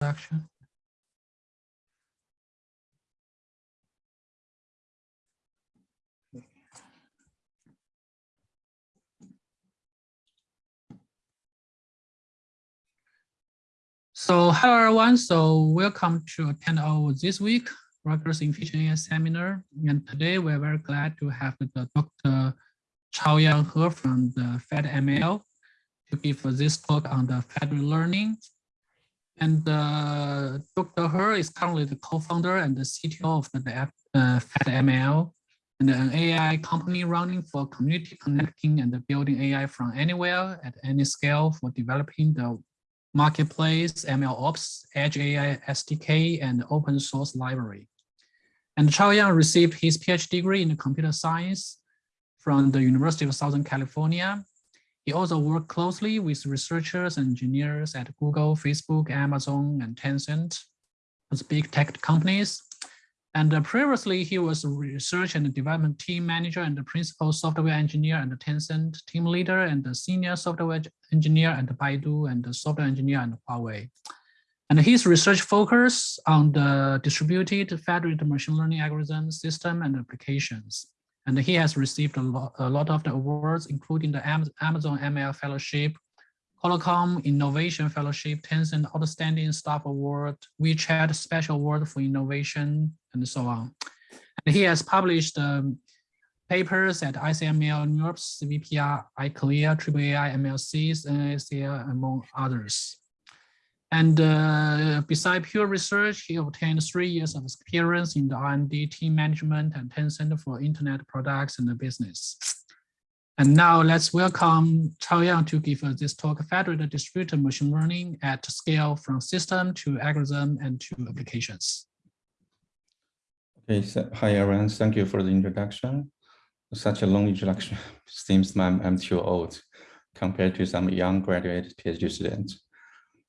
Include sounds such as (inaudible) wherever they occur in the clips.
introduction. So hello everyone. So welcome to attend our this week Rutgers Efficient AI seminar. And today we're very glad to have the Dr. Chao Yang He from the FedML to give this talk on the federated learning. And uh, Dr. He is currently the co-founder and the CTO of the uh, FedML, and an AI company running for community connecting and building AI from anywhere at any scale for developing the marketplace, ML Ops, Edge AI SDK, and open source library. And Chao Yang received his PhD degree in computer science from the University of Southern California. He also worked closely with researchers and engineers at Google, Facebook, Amazon, and Tencent, those big tech companies. And uh, previously, he was a research and development team manager and principal software engineer and Tencent team leader and senior software engineer and Baidu and software engineer and Huawei. And his research focus on the distributed federated machine learning algorithm system and applications. And he has received a lot, of the awards, including the Amazon ML Fellowship, Qualcomm Innovation Fellowship, Tencent Outstanding Staff Award, WeChat Special Award for Innovation, and so on. And he has published um, papers at ICML, NeurIPS, CVPR, ICLR, AAAI, MLSys, NAACL, among others. And uh, beside pure research, he obtained three years of experience in the R&D team management and Tencent for internet products and the business. And now let's welcome Chaoyang to give us this talk, Federated Distributed Machine Learning at Scale from System to Algorithm and to Applications. Okay, so, hi everyone, thank you for the introduction. Such a long introduction (laughs) seems I'm, I'm too old compared to some young graduate PhD students.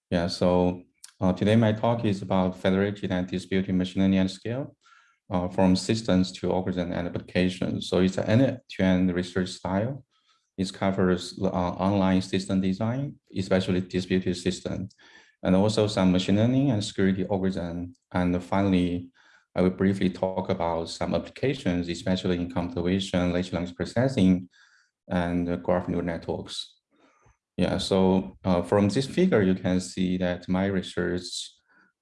Yeah, so uh, today my talk is about federated and distributed machine learning at scale uh, from systems to algorithm and applications. So it's an end-to-end research style. It covers uh, online system design, especially distributed system, and also some machine learning and security algorithm. And finally, I will briefly talk about some applications, especially in computer vision, large language processing, and graph neural networks. Yeah, so uh, from this figure, you can see that my research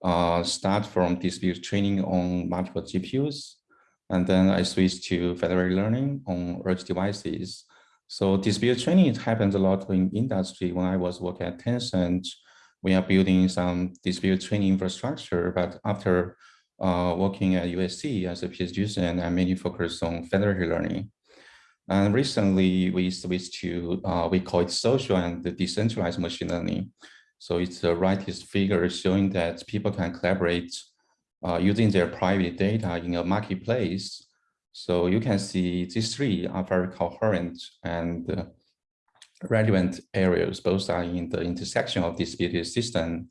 uh, from dispute training on multiple GPUs, and then I switched to federated learning on edge devices. So dispute training happens a lot in industry. When I was working at Tencent, we are building some dispute training infrastructure, but after uh, working at USC as a PhD student, I mainly focused on federated learning. And recently we switched to, uh, we call it social and decentralized machine learning. So it's the rightist figure showing that people can collaborate uh, using their private data in a marketplace. So you can see these three are very coherent and uh, relevant areas. Both are in the intersection of distributed system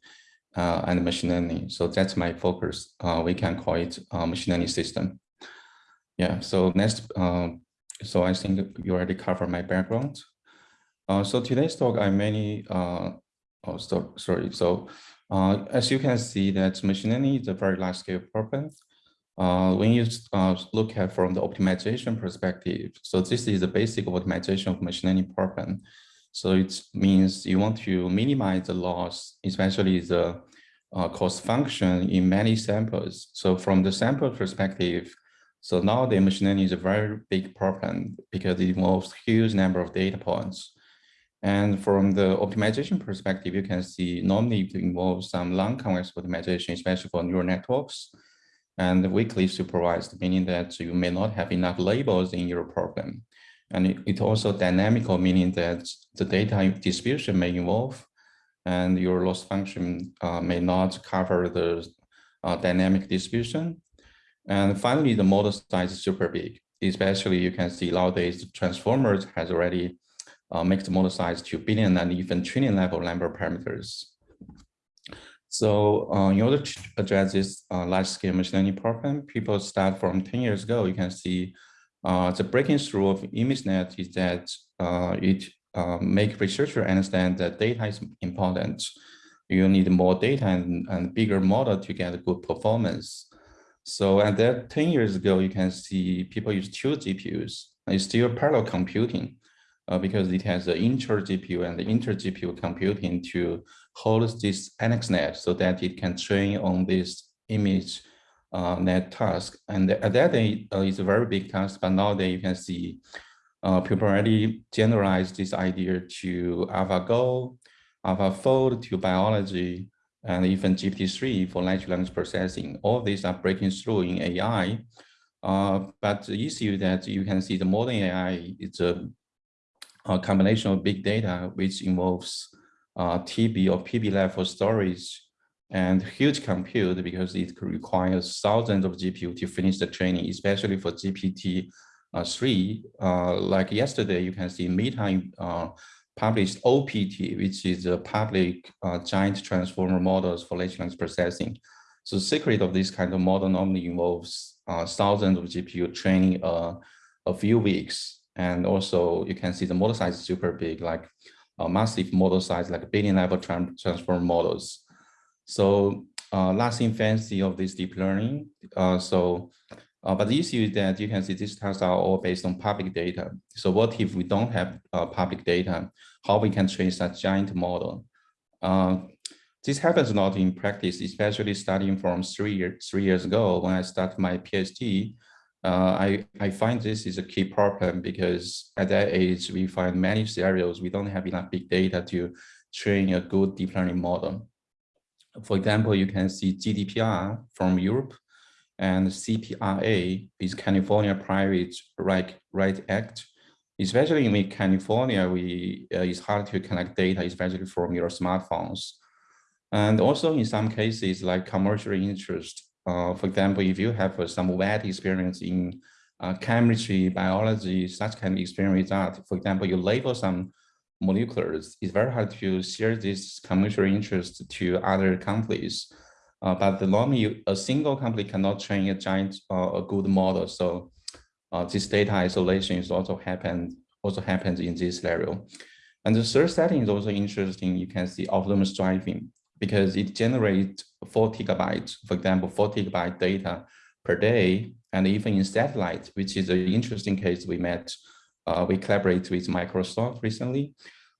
uh, and machine learning. So that's my focus. Uh, we can call it machine learning system. Yeah, so next, uh, so I think you already covered my background. Uh, so today's talk, I mainly uh, Oh, so, sorry. So uh, as you can see that machine learning is a very large scale problem. Uh, when you uh, look at from the optimization perspective, so this is the basic optimization of machine learning problem. So it means you want to minimize the loss, especially the uh, cost function in many samples. So from the sample perspective, so now the machine learning is a very big problem because it involves huge number of data points. And from the optimization perspective, you can see normally it involves some non-convex optimization, especially for neural networks and weakly supervised, meaning that you may not have enough labels in your problem. And it, it also dynamical, meaning that the data distribution may evolve and your loss function uh, may not cover the uh, dynamic distribution. And finally, the model size is super big, especially you can see nowadays transformers has already uh, the model size to billion and even trillion level number parameters. So uh, in order to address this uh, large scale machine learning problem, people start from 10 years ago, you can see uh, the breaking through of ImageNet is that uh, it uh, make researcher understand that data is important. you need more data and, and bigger model to get a good performance. So at that 10 years ago, you can see people use two GPUs. It's still parallel computing uh, because it has the inter GPU and the inter GPU computing to hold this AlexNet so that it can train on this image uh, net task. And at that day, uh, it's a very big task, but nowadays you can see uh, people already generalized this idea to AlphaGo, AlphaFold to biology, and even GPT-3 for natural language processing. All these are breaking through in AI. Uh, but the issue that you can see the modern AI is a, a combination of big data, which involves uh, TB or PB level storage and huge compute because it requires thousands of GPU to finish the training, especially for GPT uh, 3. Uh, like yesterday, you can see Meta uh, published OPT, which is a public uh, giant transformer models for large language processing. So secret of this kind of model normally involves uh, thousands of GPU training uh, a few weeks. And also you can see the model size is super big, like a massive model size, like billion level tran transformer models. So uh, last infancy of this deep learning. Uh, so, uh, but the issue is that you can see these tasks are all based on public data. So what if we don't have uh, public data? How we can train such giant model? Uh, this happens a lot in practice, especially starting from three, year, three years ago when I started my PhD. Uh, I, I find this is a key problem because at that age, we find many scenarios, we don't have enough big data to train a good deep learning model. For example, you can see GDPR from Europe and CPRA is California Private Right, right Act. Especially in California, we uh, it's hard to collect data, especially from your smartphones. And also in some cases like commercial interest, uh, for example, if you have uh, some wet experience in uh, chemistry, biology, such kind of experience that, for example, you label some molecules, it's very hard to share this commercial interest to other companies. Uh, but the normally a single company cannot train a giant uh, a good model. So uh, this data isolation is also happened also happens in this scenario. And the third setting is also interesting. You can see autonomous driving because it generates four gigabytes, for example, four gigabyte data per day, and even in satellite, which is an interesting case we met uh, we collaborate with Microsoft recently.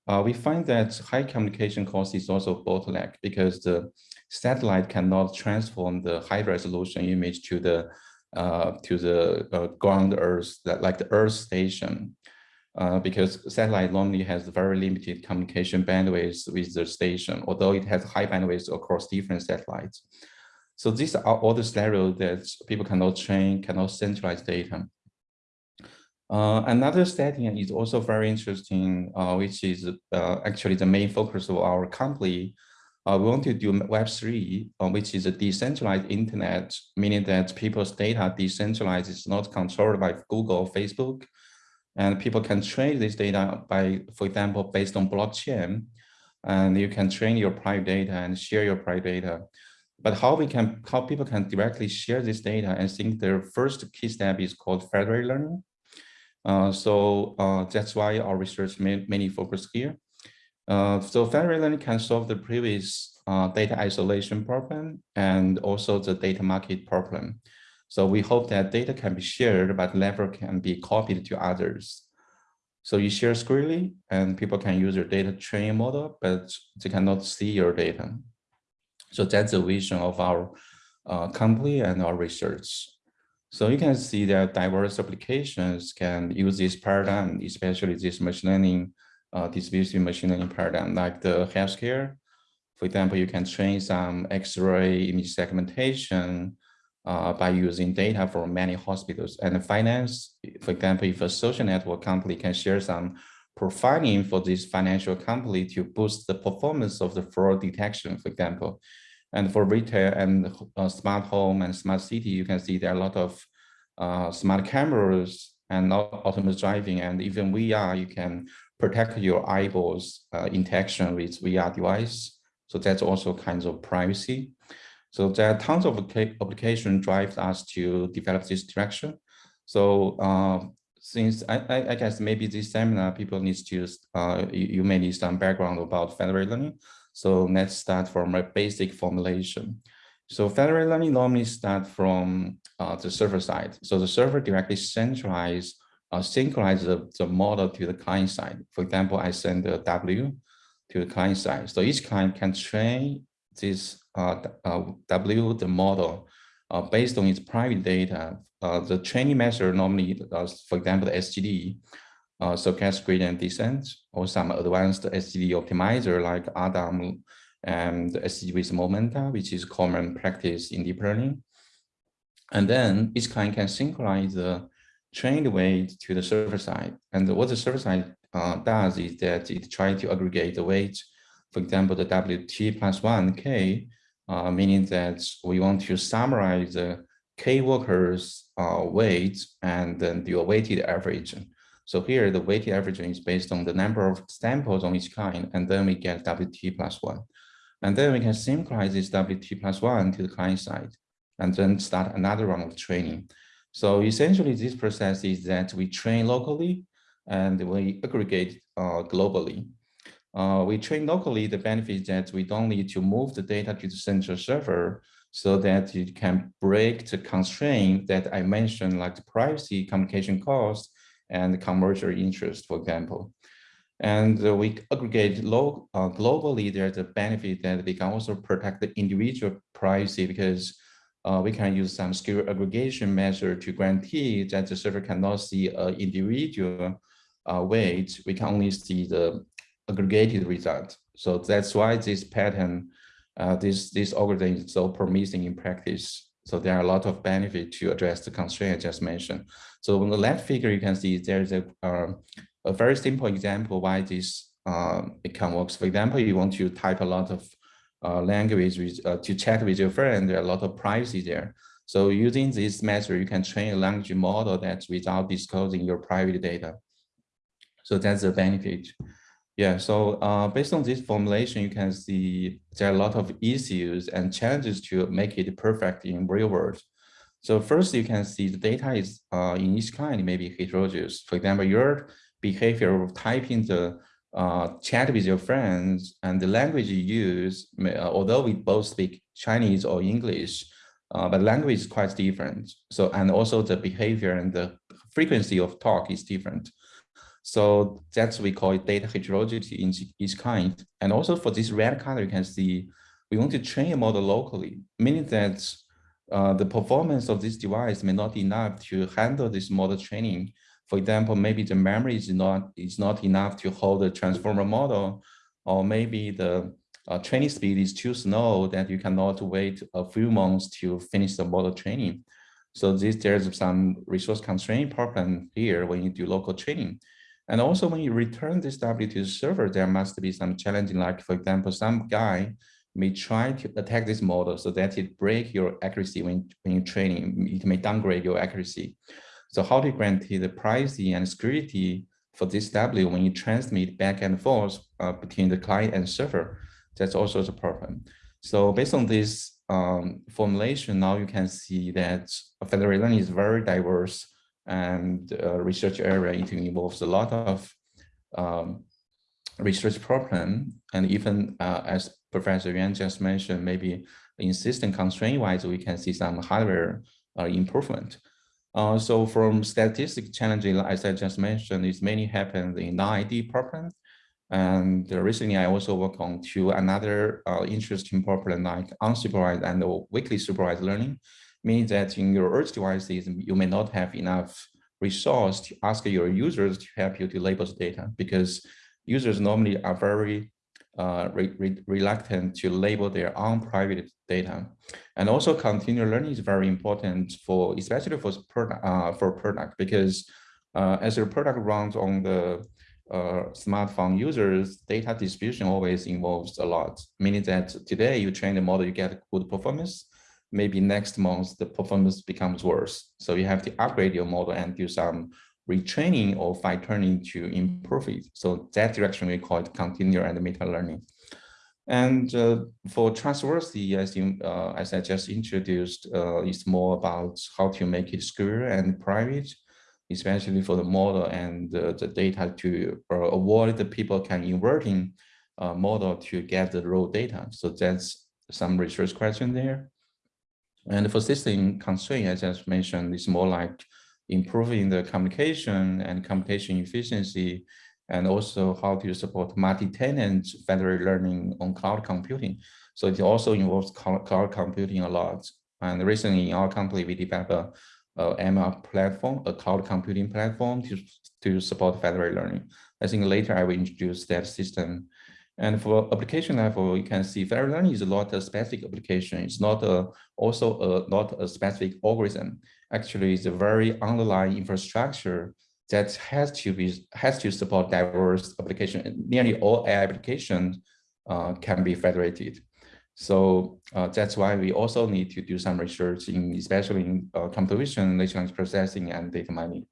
Uh, we find that high communication cost is also bottleneck because the satellite cannot transform the high resolution image to the uh, to the uh, ground Earth, that, like the Earth station, uh, because satellite normally has very limited communication bandwidth with the station, although it has high bandwidth across different satellites. So these are all the scenarios that people cannot train, cannot centralize data. Uh, another setting is also very interesting, uh, which is uh, actually the main focus of our company. Uh, we want to do Web3, uh, which is a decentralized internet, meaning that people's data decentralized is not controlled by Google Facebook. And people can train this data by, for example, based on blockchain. And you can train your private data and share your private data. But how we can, how people can directly share this data, I think the first key step is called federated learning. Uh, so uh, that's why our research mainly focus here. Uh, so learning can solve the previous data isolation problem and also the data market problem. So we hope that data can be shared, but never can be copied to others. So you share freely and people can use your data training model, but they cannot see your data. So that's the vision of our uh, company and our research. So you can see that diverse applications can use this paradigm, especially this machine learning, uh, distributed machine learning paradigm, like the healthcare. For example, you can train some X-ray image segmentation uh, by using data from many hospitals and finance. For example, if a social network company can share some profiling for this financial company to boost the performance of the fraud detection, for example, and for retail and uh, smart home and smart city, you can see there are a lot of uh, smart cameras and autonomous driving and even VR, you can protect your eyeballs uh, interaction with VR device. So that's also kinds of privacy. So there are tons of application drives us to develop this direction. So uh, since I, I, guess maybe this seminar people need to, uh, you, you may need some background about federated learning. So let's start from a basic formulation. So federated learning normally start from uh, the server side. So the server directly centralize, uh, synchronize the, the model to the client side. For example, I send a W to the client side. So each client can train this uh, uh, W, the model, uh, based on its private data. Uh, the training method normally, does, for example, the SGD, uh, stochastic gradient descent, or some advanced SGD optimizer like ADAM and SGD with momenta, which is common practice in deep learning. And then each client can synchronize the trained weight to the server side. And what the server side uh, does is that it tries to aggregate the weight, for example, the WT plus one K, uh, meaning that we want to summarize the K workers uh, weight and then a weighted average. So here the weighted average is based on the number of samples on each client, and then we get WT plus one. And then we can synchronize this WT plus one to the client side, and then start another round of training. So essentially this process is that we train locally and we aggregate uh, globally. Uh, we train locally, the benefit is that we don't need to move the data to the central server so that you can break the constraint that I mentioned, like the privacy, communication cost, and commercial interest, for example. And uh, we aggregate low, uh, globally, there's a benefit that we can also protect the individual privacy because uh, we can use some skill aggregation measure to guarantee that the server cannot see an individual uh, weight. We can only see the aggregated result. So that's why this pattern, uh, this, this algorithm is so promising in practice. So there are a lot of benefit to address the constraint I just mentioned. So on the left figure, you can see there's a, uh, a very simple example why this uh, it can work. For example, you want to type a lot of uh, language with, uh, to chat with your friend, there are a lot of privacy there. So using this method, you can train a language model that's without disclosing your private data. So that's the benefit. Yeah, so uh, based on this formulation, you can see there are a lot of issues and challenges to make it perfect in real world. So first, you can see the data is uh, in each kind may be heterogeneous. For example, your behavior of typing the uh, chat with your friends and the language you use, may, uh, although we both speak Chinese or English, uh, but language is quite different. So, and also the behavior and the frequency of talk is different. So that's we call it data heterogeneity in each kind. And also for this red color, you can see we want to train a model locally, meaning that uh, the performance of this device may not be enough to handle this model training. For example, maybe the memory is not is not enough to hold a transformer model, or maybe the uh, training speed is too slow that you cannot wait a few months to finish the model training. So this there's some resource constraint problem here when you do local training. And also when you return this W to the server, there must be some challenging, like for example, some guy may try to attack this model so that it break your accuracy when, when you're training, it may downgrade your accuracy. So how to guarantee the privacy and security for this W when you transmit back and forth uh, between the client and server? That's also the problem. So based on this um, formulation, now you can see that federated learning is very diverse and uh, research area it involves a lot of um, research problem and even uh, as Professor Yuan just mentioned, maybe in system constraint wise, we can see some hardware uh, improvement. Uh, so from statistic challenging, as I just mentioned, it mainly happens in non-IID problem. And recently I also work on two another uh, interesting problem like unsupervised and weakly supervised learning means that in your edge devices, you may not have enough resource to ask your users to help you to label the data because users normally are very uh, re re reluctant to label their own private data. And also continual learning is very important for, especially for product, uh, for product because uh, as your product runs on the uh, smartphone users, data distribution always involves a lot, meaning that today you train the model, you get good performance, maybe next month the performance becomes worse. So you have to upgrade your model and do some retraining or fine tuning to improve it. So that direction we call it continual and meta learning. And uh, for trustworthy, as, you, uh, as I just introduced, uh, it's more about how to make it secure and private, especially for the model and the data to uh, avoid the people can inverting uh, model to get the raw data. So that's some research question there. And for system constraint, as I just mentioned, it's more like improving the communication and computation efficiency, and also how to support multi-tenant federated learning on cloud computing. So it also involves cloud computing a lot. And recently in our company, we developed a, a ML platform, a cloud computing platform to, to support federated learning. I think later I will introduce that system and for application level, you can see fair learning is not a specific application. It's not a, also a, not a specific algorithm. Actually, it's a very underlying infrastructure that has to be has to support diverse application. Nearly all AI applications uh, can be federated. So uh, that's why we also need to do some research in, especially in uh, computation, natural language processing, and data mining.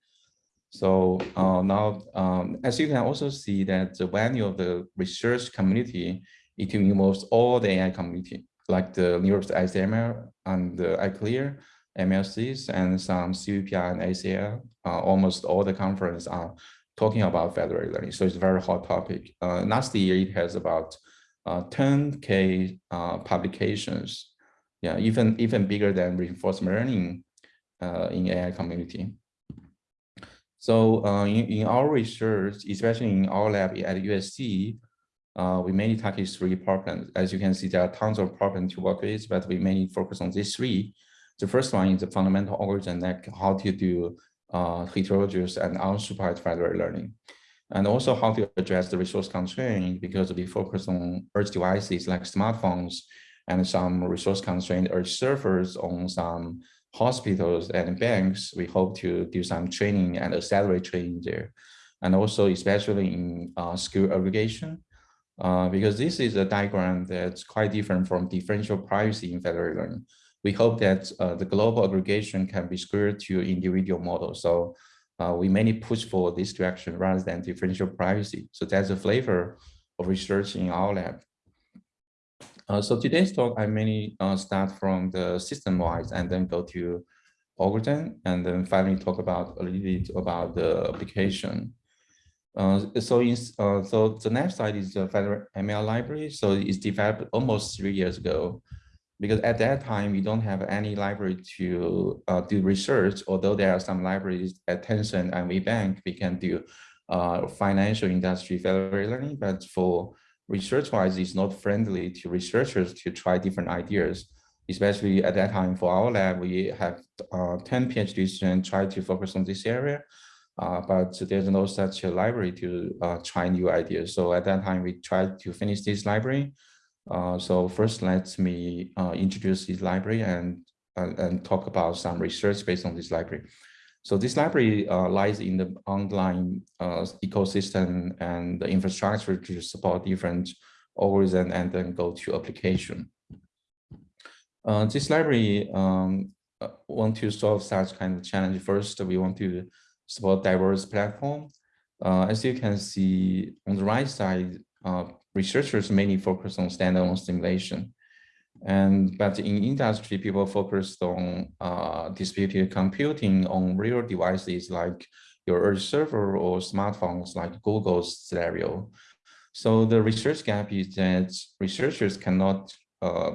So uh, now, um, as you can also see that the value of the research community, it involves all the AI community, like the York ICML and the ICLR, MLSys, and some CVPR and ACL. Uh, almost all the conference are talking about federated learning. So it's a very hot topic. Uh, last year, it has about 10K uh, uh, publications. Yeah, even, even bigger than reinforcement learning uh, in AI community. So uh, in, in our research, especially in our lab at USC, uh, we mainly target three problems. As you can see, there are tons of problems to work with, but we mainly focus on these three. The first one is the fundamental algorithm, like how to do uh, heterogeneous and unsupervised federated learning. And also how to address the resource constraint because we focus on edge devices like smartphones and some resource constrained edge servers on some hospitals and banks, we hope to do some training and accelerate training there. And also especially in uh, aggregation, uh, because this is a diagram that's quite different from differential privacy in federated learning. We hope that uh, the global aggregation can be squared to individual models. So uh, we mainly push for this direction rather than differential privacy. So that's a flavor of research in our lab. Uh, so today's talk, I mainly uh, start from the system-wise and then go to algorithm and then finally talk about a little bit about the application. Uh, so in, uh, so the next slide is the federated ML library. So it's developed almost three years ago because at that time we don't have any library to uh, do research, although there are some libraries at Tencent and WeBank, we can do financial industry federated learning, but for research-wise is not friendly to researchers to try different ideas. Especially at that time for our lab, we have uh, 10 PhD students try to focus on this area, uh, but there's no such a library to uh, try new ideas. So at that time, we tried to finish this library. Uh, so first, let me uh, introduce this library and, and talk about some research based on this library. So this library uh, lies in the online uh, ecosystem and the infrastructure to support different algorithms and then go to application. Uh, this library um, uh, want to solve such kind of challenge. First, we want to support diverse platform. Uh, as you can see on the right side, uh, researchers mainly focus on standalone simulation. And but in industry, people focused on uh, distributed computing on real devices like your Edge server or smartphones like Google's Stereo. So the research gap is that researchers cannot uh,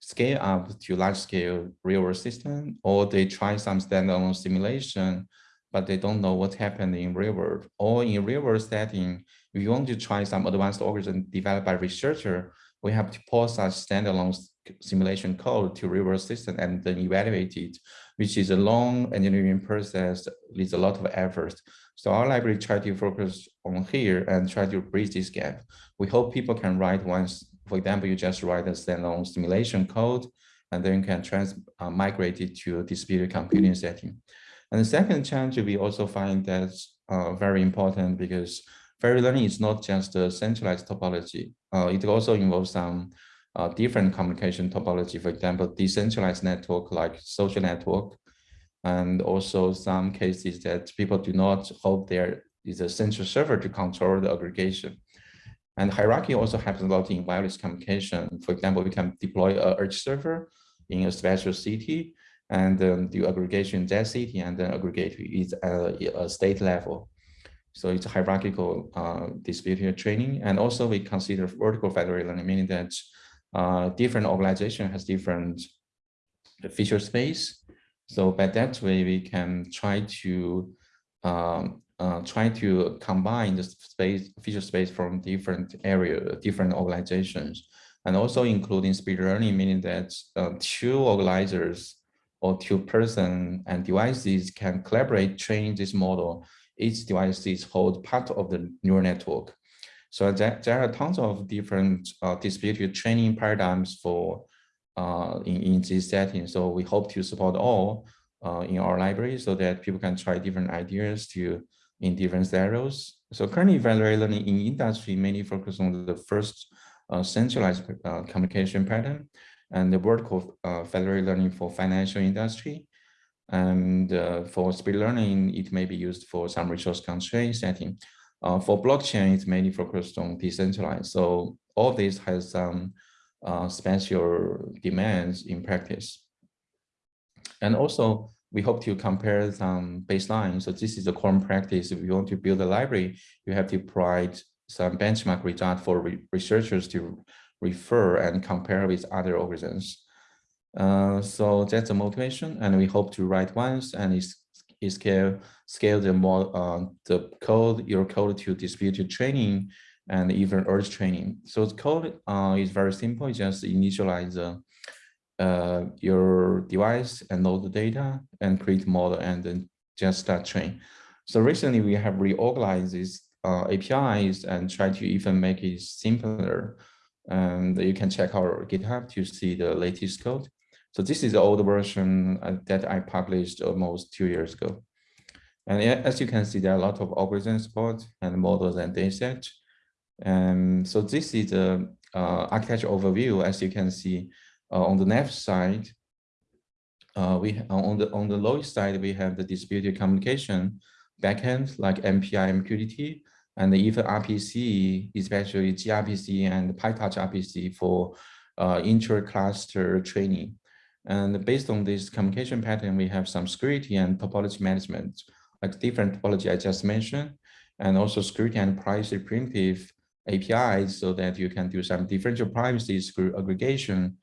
scale up to large scale real world system, or they try some standalone simulation, but they don't know what happened in real world. Or in real world setting, if you want to try some advanced algorithm developed by researcher, we have to pause such standalone simulation code to reverse system and then evaluate it, which is a long engineering process, needs a lot of effort. So our library try to focus on here and try to bridge this gap. We hope people can write once, for example, you just write a standalone simulation code and then you can trans uh, migrate it to distributed computing setting. And the second challenge we also find that's uh, very important because federated learning is not just a centralized topology. Uh, it also involves some uh, different communication topology, for example, decentralized network like social network, and also some cases that people do not hope there is a central server to control the aggregation. And hierarchy also happens a lot in wireless communication. For example, we can deploy a edge server in a special city and then do aggregation in that city and then aggregate it at a state level. So it's hierarchical uh, distributed training. And also we consider vertical federated learning, meaning that uh, different organization has different feature space. So by that way, we can try to um, uh, try to combine the space feature space from different area, different organizations, and also including split learning, meaning that uh, two organizers or two person and devices can collaborate train this model. Each device is hold part of the neural network. So there, there are tons of different uh, distributed training paradigms for uh, in, in this setting. So we hope to support all uh, in our library so that people can try different ideas to in different scenarios. So currently federated learning in industry mainly focus on the first uh, centralized uh, communication pattern and the vertical uh, federated learning for financial industry. And uh, for split learning, it may be used for some resource constraint setting. Uh, for blockchain, it's mainly focused on decentralized. So all this has some uh, special demands in practice. And also, we hope to compare some baseline. So this is a common practice. If you want to build a library, you have to provide some benchmark result for re researchers to refer and compare with other organisms. Uh, so that's the motivation, and we hope to write once and is scale scale the more uh, the code your code to distributed training and even urge training. So the code uh, is very simple. Just initialize the uh, your device and load the data and create model and then just start train. So recently we have reorganized these uh, APIs and try to even make it simpler. And you can check our GitHub to see the latest code. So this is the old version uh, that I published almost two years ago. And as you can see, there are a lot of algorithm support and models and dataset. And so this is the uh, architecture overview. As you can see, uh, on the left side, uh, we uh, on the on the lowest side we have the distributed communication backend like MPI MQTT and even RPC, especially gRPC and PyTorch RPC for uh, intra-cluster training. And based on this communication pattern, we have some security and topology management, like different topology I just mentioned, and also security and privacy primitive APIs so that you can do some differential privacy through aggregation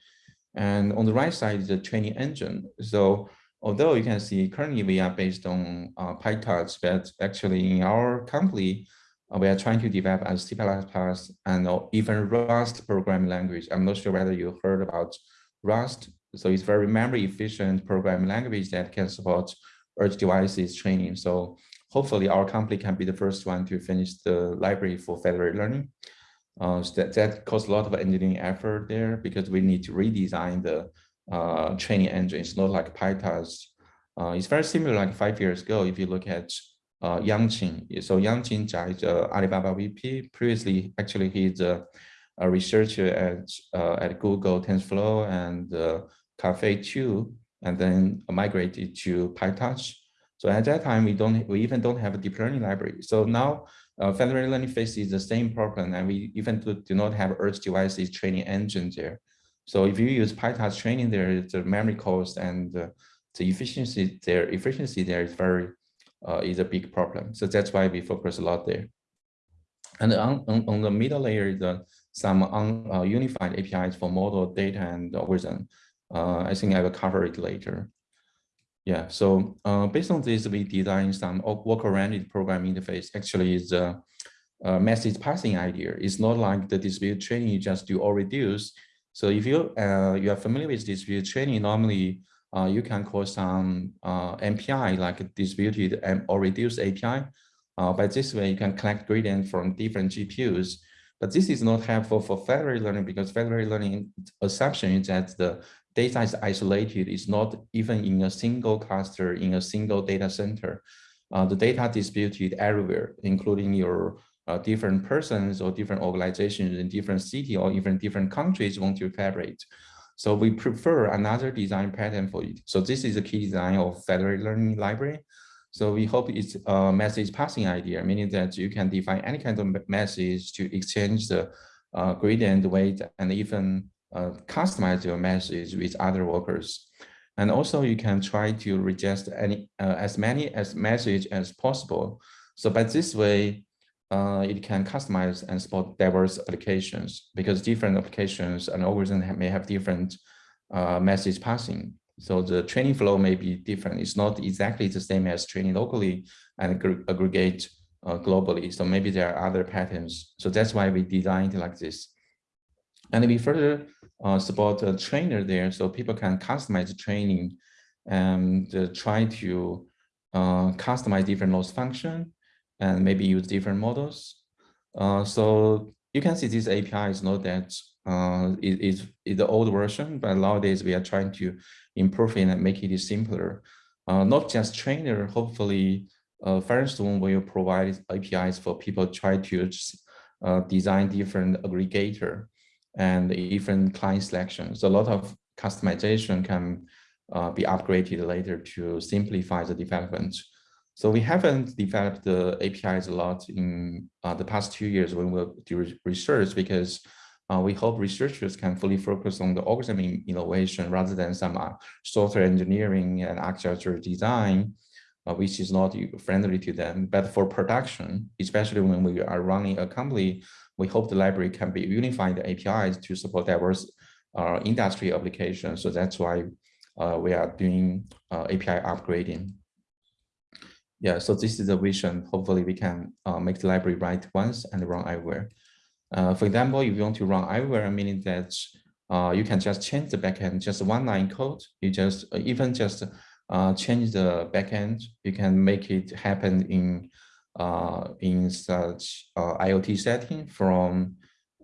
and on the right side is the training engine. So although you can see currently we are based on uh, PyTorch, but actually in our company, uh, we are trying to develop a C++ and even Rust programming language. I'm not sure whether you heard about Rust. So it's very memory efficient programming language that can support edge devices training. So hopefully our company can be the first one to finish the library for federated learning. Uh, so that, that costs a lot of engineering effort there because we need to redesign the uh, training engine. It's not like PyTorch. Uh, it's very similar like five years ago if you look at uh. So Yangqing Jia is uh, Alibaba VP. Previously, actually, he's a, a researcher at, uh, at Google TensorFlow and uh, Caffe 2, and then migrated to PyTorch. So at that time, we don't, we even don't have a deep learning library. So now uh, federated learning faces the same problem, and we even do, do not have edge devices training engine there. So if you use PyTorch training there, the memory cost and uh, the efficiency there, efficiency there is very uh, is a big problem. So that's why we focus a lot there. And on, on, on the middle layer, the some un, uh, unified APIs for model data and algorithm. Uh, I think I will cover it later. Yeah, so uh, based on this, we designed some work-oriented program interface. Actually, is a, message passing idea. It's not like the distributed training you just do or reduce. So if you uh, you are familiar with distributed training, normally uh, you can call some uh, MPI like distributed or reduced API. Uh, by this way, you can collect gradient from different GPUs. But this is not helpful for federated learning because federated learning assumption is that the data is isolated. It's not even in a single cluster, in a single data center. Uh, the data distributed everywhere, including your uh, different persons or different organizations in different city or even different countries want to collaborate. So we prefer another design pattern for it. So this is a key design of federated learning library. So we hope it's a message passing idea, meaning that you can define any kind of message to exchange the uh, gradient weight and even uh, customize your message with other workers. And also you can try to register any uh, as many as message as possible. So by this way, uh, it can customize and support diverse applications because different applications and algorithms may have different uh, message passing. So the training flow may be different. It's not exactly the same as training locally and aggregate uh, globally. So maybe there are other patterns. So that's why we designed like this. And we further uh, support a trainer there so people can customize training and uh, try to uh, customize different loss function and maybe use different models. Uh, so you can see this API is not that uh, it is the old version, but nowadays we are trying to improve it and make it simpler. Uh, not just trainer, hopefully uh, Firestone will provide APIs for people try to design different aggregator and different client selections. So a lot of customization can uh, be upgraded later to simplify the development. So we haven't developed the APIs a lot in uh, the past two years when we do research because uh, we hope researchers can fully focus on the algorithm innovation rather than some uh, software engineering and architecture design, uh, which is not friendly to them. But for production, especially when we are running a company, we hope the library can be unified APIs to support diverse uh, industry applications. So that's why uh, we are doing uh, API upgrading. Yeah, so this is the vision. Hopefully we can uh, make the library write once and run everywhere. Uh, for example, if you want to run everywhere, meaning that uh, you can just change the backend, just one line code. You just even just change the backend. You can make it happen in uh, in such IoT setting from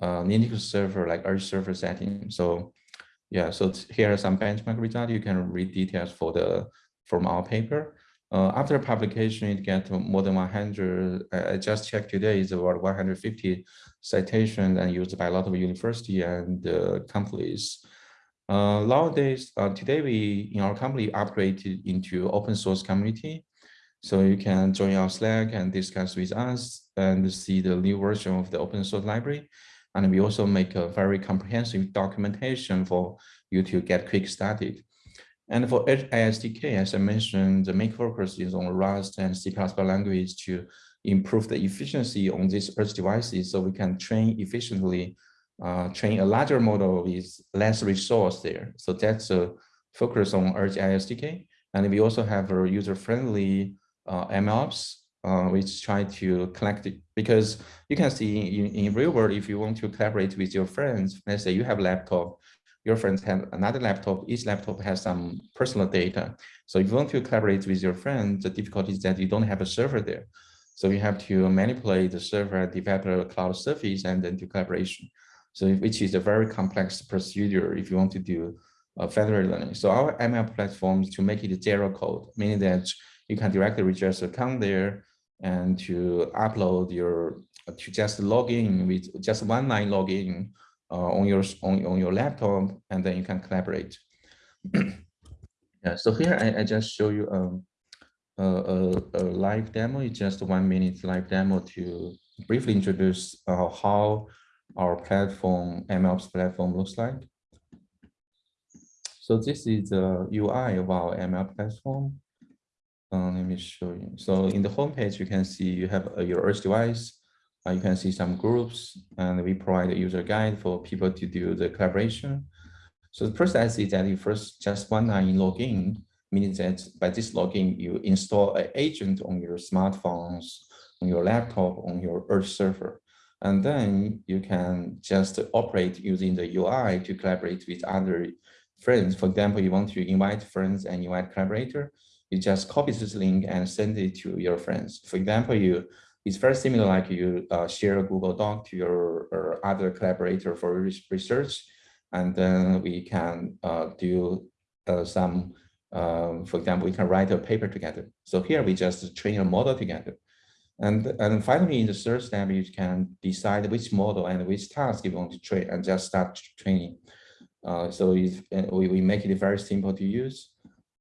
Linux server like Edge server setting. So yeah, so here are some benchmark results. You can read details for the from our paper. Uh, after publication, it get more than 100. I just checked today, it's about 150 citations and used by a lot of university and uh, companies. Uh, nowadays, uh, today we in our company upgraded into open source community. So you can join our Slack and discuss with us and see the new version of the open source library. And we also make a very comprehensive documentation for you to get quick started. And for AI SDK, as I mentioned, the main focus is on Rust and C++ language to improve the efficiency on these edge devices so we can train efficiently, uh, train a larger model with less resource there. So that's a focus on Edge AI SDK. And we also have a user-friendly uh, MLOps uh, which try to collect it because you can see in, in real world, if you want to collaborate with your friends, let's say you have a laptop, your friends have another laptop, each laptop has some personal data. So if you want to collaborate with your friends, the difficulty is that you don't have a server there. So you have to manipulate the server, develop a cloud service, and then do collaboration. So which is a very complex procedure if you want to do uh, federated learning. So our ML platforms to make it zero code, meaning that you can directly register account there, and to upload your to just log in with just one line login uh, on your on, on your laptop and then you can collaborate (clears throat) yeah so here I, I just show you um, a, a, a, live demo it's just one minute live demo to briefly introduce uh, how our platform MLOps platform looks like so this is the UI of our ML platform uh, let me show you. So in the homepage, you can see you have uh, your Edge device. Uh, you can see some groups, and we provide a user guide for people to do the collaboration. So the process is that you first just one line login, meaning that by this login, you install an agent on your smartphones, on your laptop, on your Earth server. And then you can just operate using the UI to collaborate with other friends. For example, you want to invite friends and invite collaborator you just copy this link and send it to your friends. For example, you it's very similar like you uh, share a Google Doc to your other collaborator for research, and then we can uh, do uh, some, um, for example, we can write a paper together. So here we just train a model together. And, and finally, in the third step, you can decide which model and which task you want to train and just start training. Uh, so we, we make it very simple to use.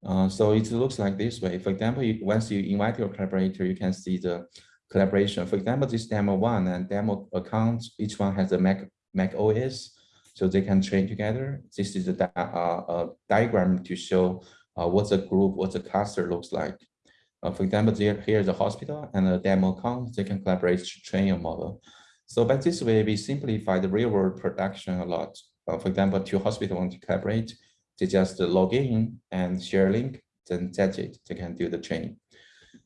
Uh, so it looks like this way. For example, you, once you invite your collaborator, you can see the collaboration. For example, this demo one and demo account, each one has a Mac, Mac OS, so they can train together. This is a, uh, a diagram to show uh, what the group, what the cluster looks like. Uh, for example, here, here's a hospital and a demo account, they can collaborate to train a model. So by this way, we simplify the real world production a lot. Uh, for example, two hospitals want to collaborate, they just log in and share a link, then that's it, they can do the training.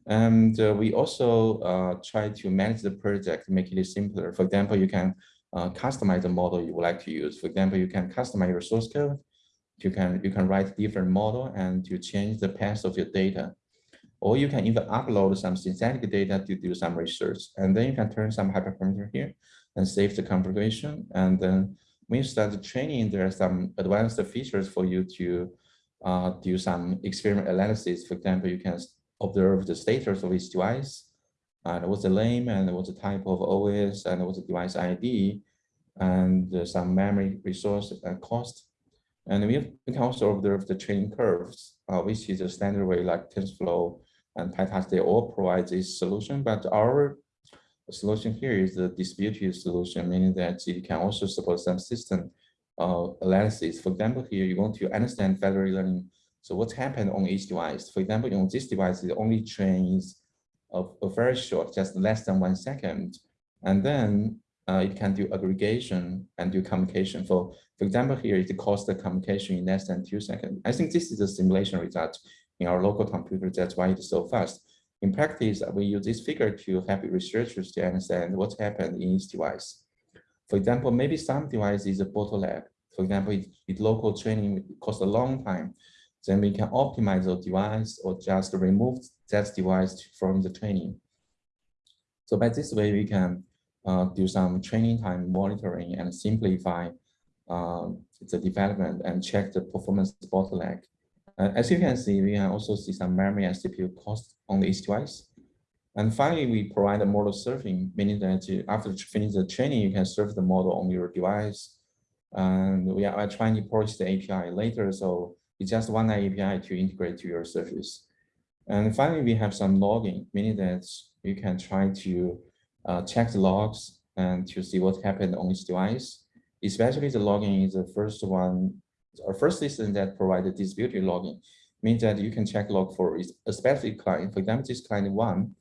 And uh, we also uh, try to manage the project, make it simpler. For example, you can uh, customize the model you would like to use. For example, you can customize your source code. You can you can write different model and you change the path of your data. Or you can even upload some synthetic data to do some research. And then you can turn some hyperparameter here and save the configuration. And then when you start the training, there are some advanced features for you to uh, do some experiment analysis. For example, you can observe the status of each device and what's the name and what's the type of OS and what's the device ID and uh, some memory resource and cost. And we, can also observe the training curves, uh, which is a standard way like TensorFlow and PyTorch, they all provide this solution, but our solution here is the distributed solution, meaning that it can also support some system uh, analysis. For example, here you want to understand federated learning. So what's happened on each device? For example, on this device, it only trains a, a very short, just less than one second. And then uh, it can do aggregation and do communication. For, for example, here it costs the communication in less than two seconds. I think this is a simulation result in our local computer. That's why it's so fast. In practice, we use this figure to help researchers to understand what's happened in each device. For example, maybe some device is a bottleneck. For example, if, if local training costs a long time, then we can optimize the device or just remove that device from the training. So by this way, we can uh, do some training time monitoring and simplify uh, the development and check the performance bottleneck. Uh, as you can see, we can also see some memory and CPU cost on each device. And finally, we provide a model serving, meaning that you, after finish the training, you can serve the model on your device. And we are trying to polish the API later, so it's just one API to integrate to your service. And finally, we have some logging, meaning that you can try to uh, check the logs and to see what happened on each device. Especially the logging is the first one, our first system that provided distributed logging means that you can check log for a specific client. For example, this client one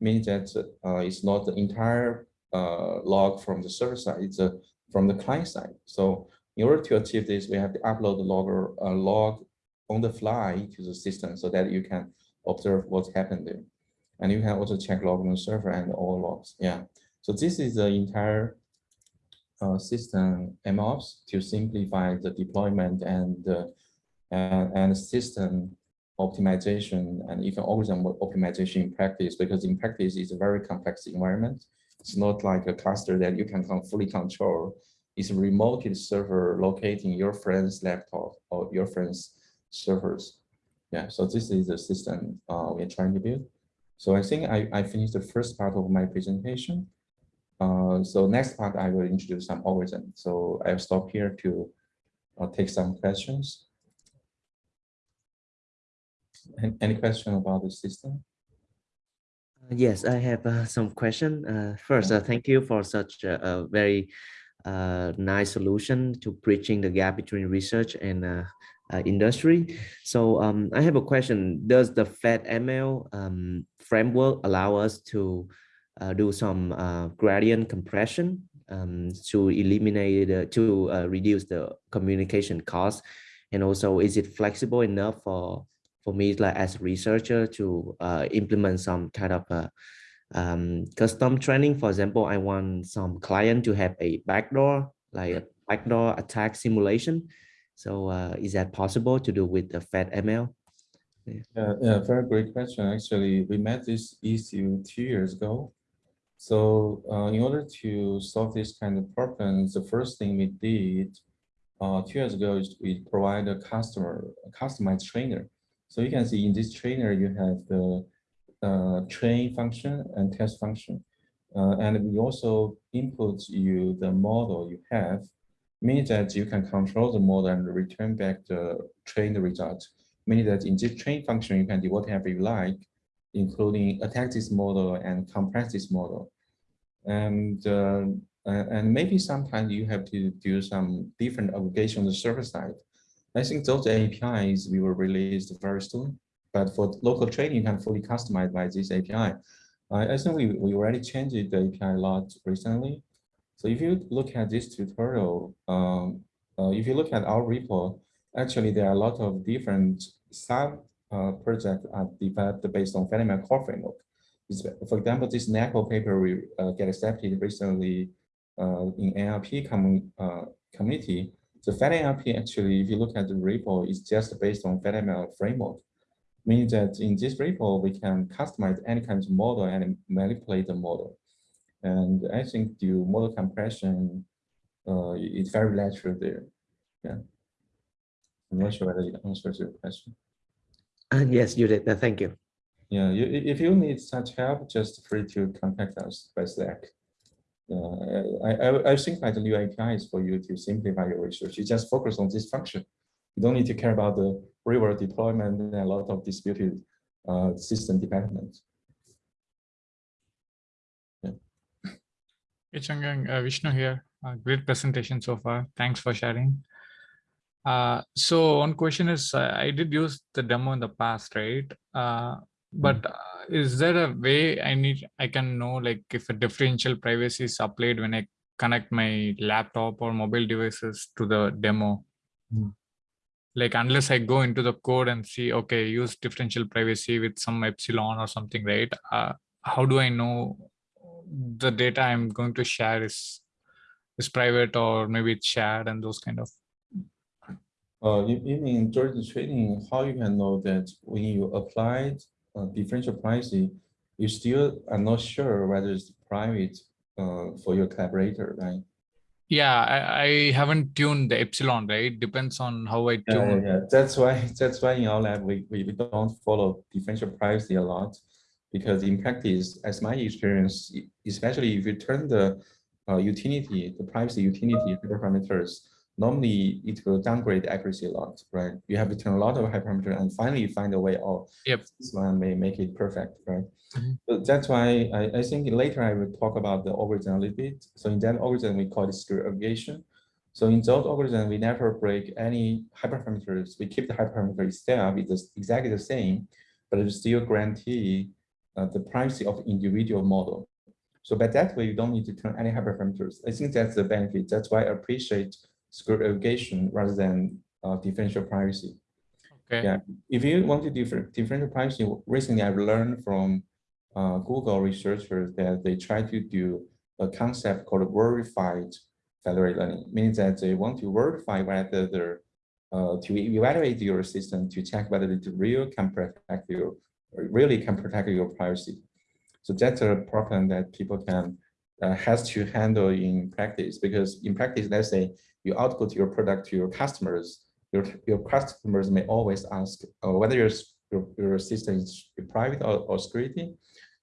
means that uh, it's not the entire uh, log from the server side, it's uh, from the client side. So in order to achieve this, we have to upload the logger uh, log on the fly to the system so that you can observe what's happened there. And you can also check log on the server and all logs. Yeah. So this is the entire uh, system MLOps to simplify the deployment and uh, and, system optimization and even algorithm optimization in practice because in practice it's a very complex environment. It's not like a cluster that you can fully control. It's a remote server located in your friend's laptop or your friend's servers. Yeah, so this is the system uh, we're trying to build. So I think I, I finished the first part of my presentation. Uh, so next part, I will introduce some algorithm. So I'll stop here to uh, take some questions. Any question about the system? Uh, yes, I have uh, some question. Uh, first, uh, thank you for such a, a very uh, nice solution to bridging the gap between research and uh, industry. So um, I have a question. Does the FedML um, framework allow us to do some gradient compression um, to eliminate, to reduce the communication cost? And also, is it flexible enough for for me like as a researcher to uh, implement some kind of um, custom training. For example, I want some client to have a backdoor, like a backdoor attack simulation. So uh, is that possible to do with the FedML? Yeah. yeah, yeah, very great question. Actually, we met this issue two years ago. So uh, in order to solve this kind of problems, the first thing we did uh, two years ago is we provide a customer, a customized trainer so you can see in this trainer, you have the uh, train function and test function. Uh, and we also input you the model you have, meaning that you can control the model and return back the trained result. Meaning that in this train function, you can do whatever you like, including attack this model and compress this model. And uh, and maybe sometimes you have to do some different aggregation on the server side. I think those APIs we will release very soon, but for local training, you can fully customize by this API. I, I think we, we already changed the API a lot recently. So if you look at this tutorial, um, uh, if you look at our repo, actually there are a lot of different sub uh, projects are developed based on FedML core framework. For example, this NAACL paper we uh, get accepted recently uh, in NLP com uh, community. So FedNLP actually, if you look at the repo, is just based on FedML framework meaning that in this repo, we can customize any kind of model and manipulate the model. And I think the model compression uh, is very natural there. Yeah. I'm not sure whether it answers your question. Uh, yes, you did. Uh, thank you. Yeah, you, if you need such help, just free to contact us by Slack. Uh, I, I, I think like the new API is for you to simplify your research. You just focus on this function. You don't need to care about the real deployment and a lot of disputed uh, system development. Yeah. Hey, Chaoyang, uh, Vishnu here. Uh, great presentation so far. Thanks for sharing. Uh, so one question is, uh, I did use the demo in the past, right? Uh, but uh, is there a way I need, I can know like if a differential privacy is applied when I connect my laptop or mobile devices to the demo? Mm like unless I go into the code and see, okay, use differential privacy with some epsilon or something, right? Uh, how do I know the data I'm going to share is is private or maybe it's shared and those kind of uh, you, you mean during the training, how you can know that when you applied uh, differential privacy, you still are not sure whether it's private uh, for your collaborator, right? yeah I, I, haven't tuned the epsilon right? Depends on how i tune. yeah, yeah, yeah, that's why (laughs) that's why in our lab we, we, we don't follow differential privacy a lot because in practice as my experience especially if you turn the uh, utility the privacy utility parameters normally it will downgrade accuracy a lot right you have to turn a lot of hyperparameter and finally you find a way oh yep this one may make it perfect right Mm -hmm. So that's why I, I think later I will talk about the algorithm a little bit. So in that algorithm, we call it secure aggregation. So in those algorithms, we never break any hyperparameters. We keep the hyperparameter itself it's exactly the same, but it still guarantee uh, the privacy of individual model. So by that way, you don't need to turn any hyperparameters. I think that's the benefit. That's why I appreciate secure aggregation rather than uh, differential privacy. Okay. Yeah. If you want to differ, differential privacy, recently I've learned from uh, Google researchers that they try to do a concept called verified federated learning, means that they want to verify whether the uh, to evaluate your system to check whether it real can protect you, really can protect your privacy. So that's a problem that people can uh, has to handle in practice because in practice, let's say you output your product to your customers, your your customers may always ask uh, whether your, your your system is private or, or security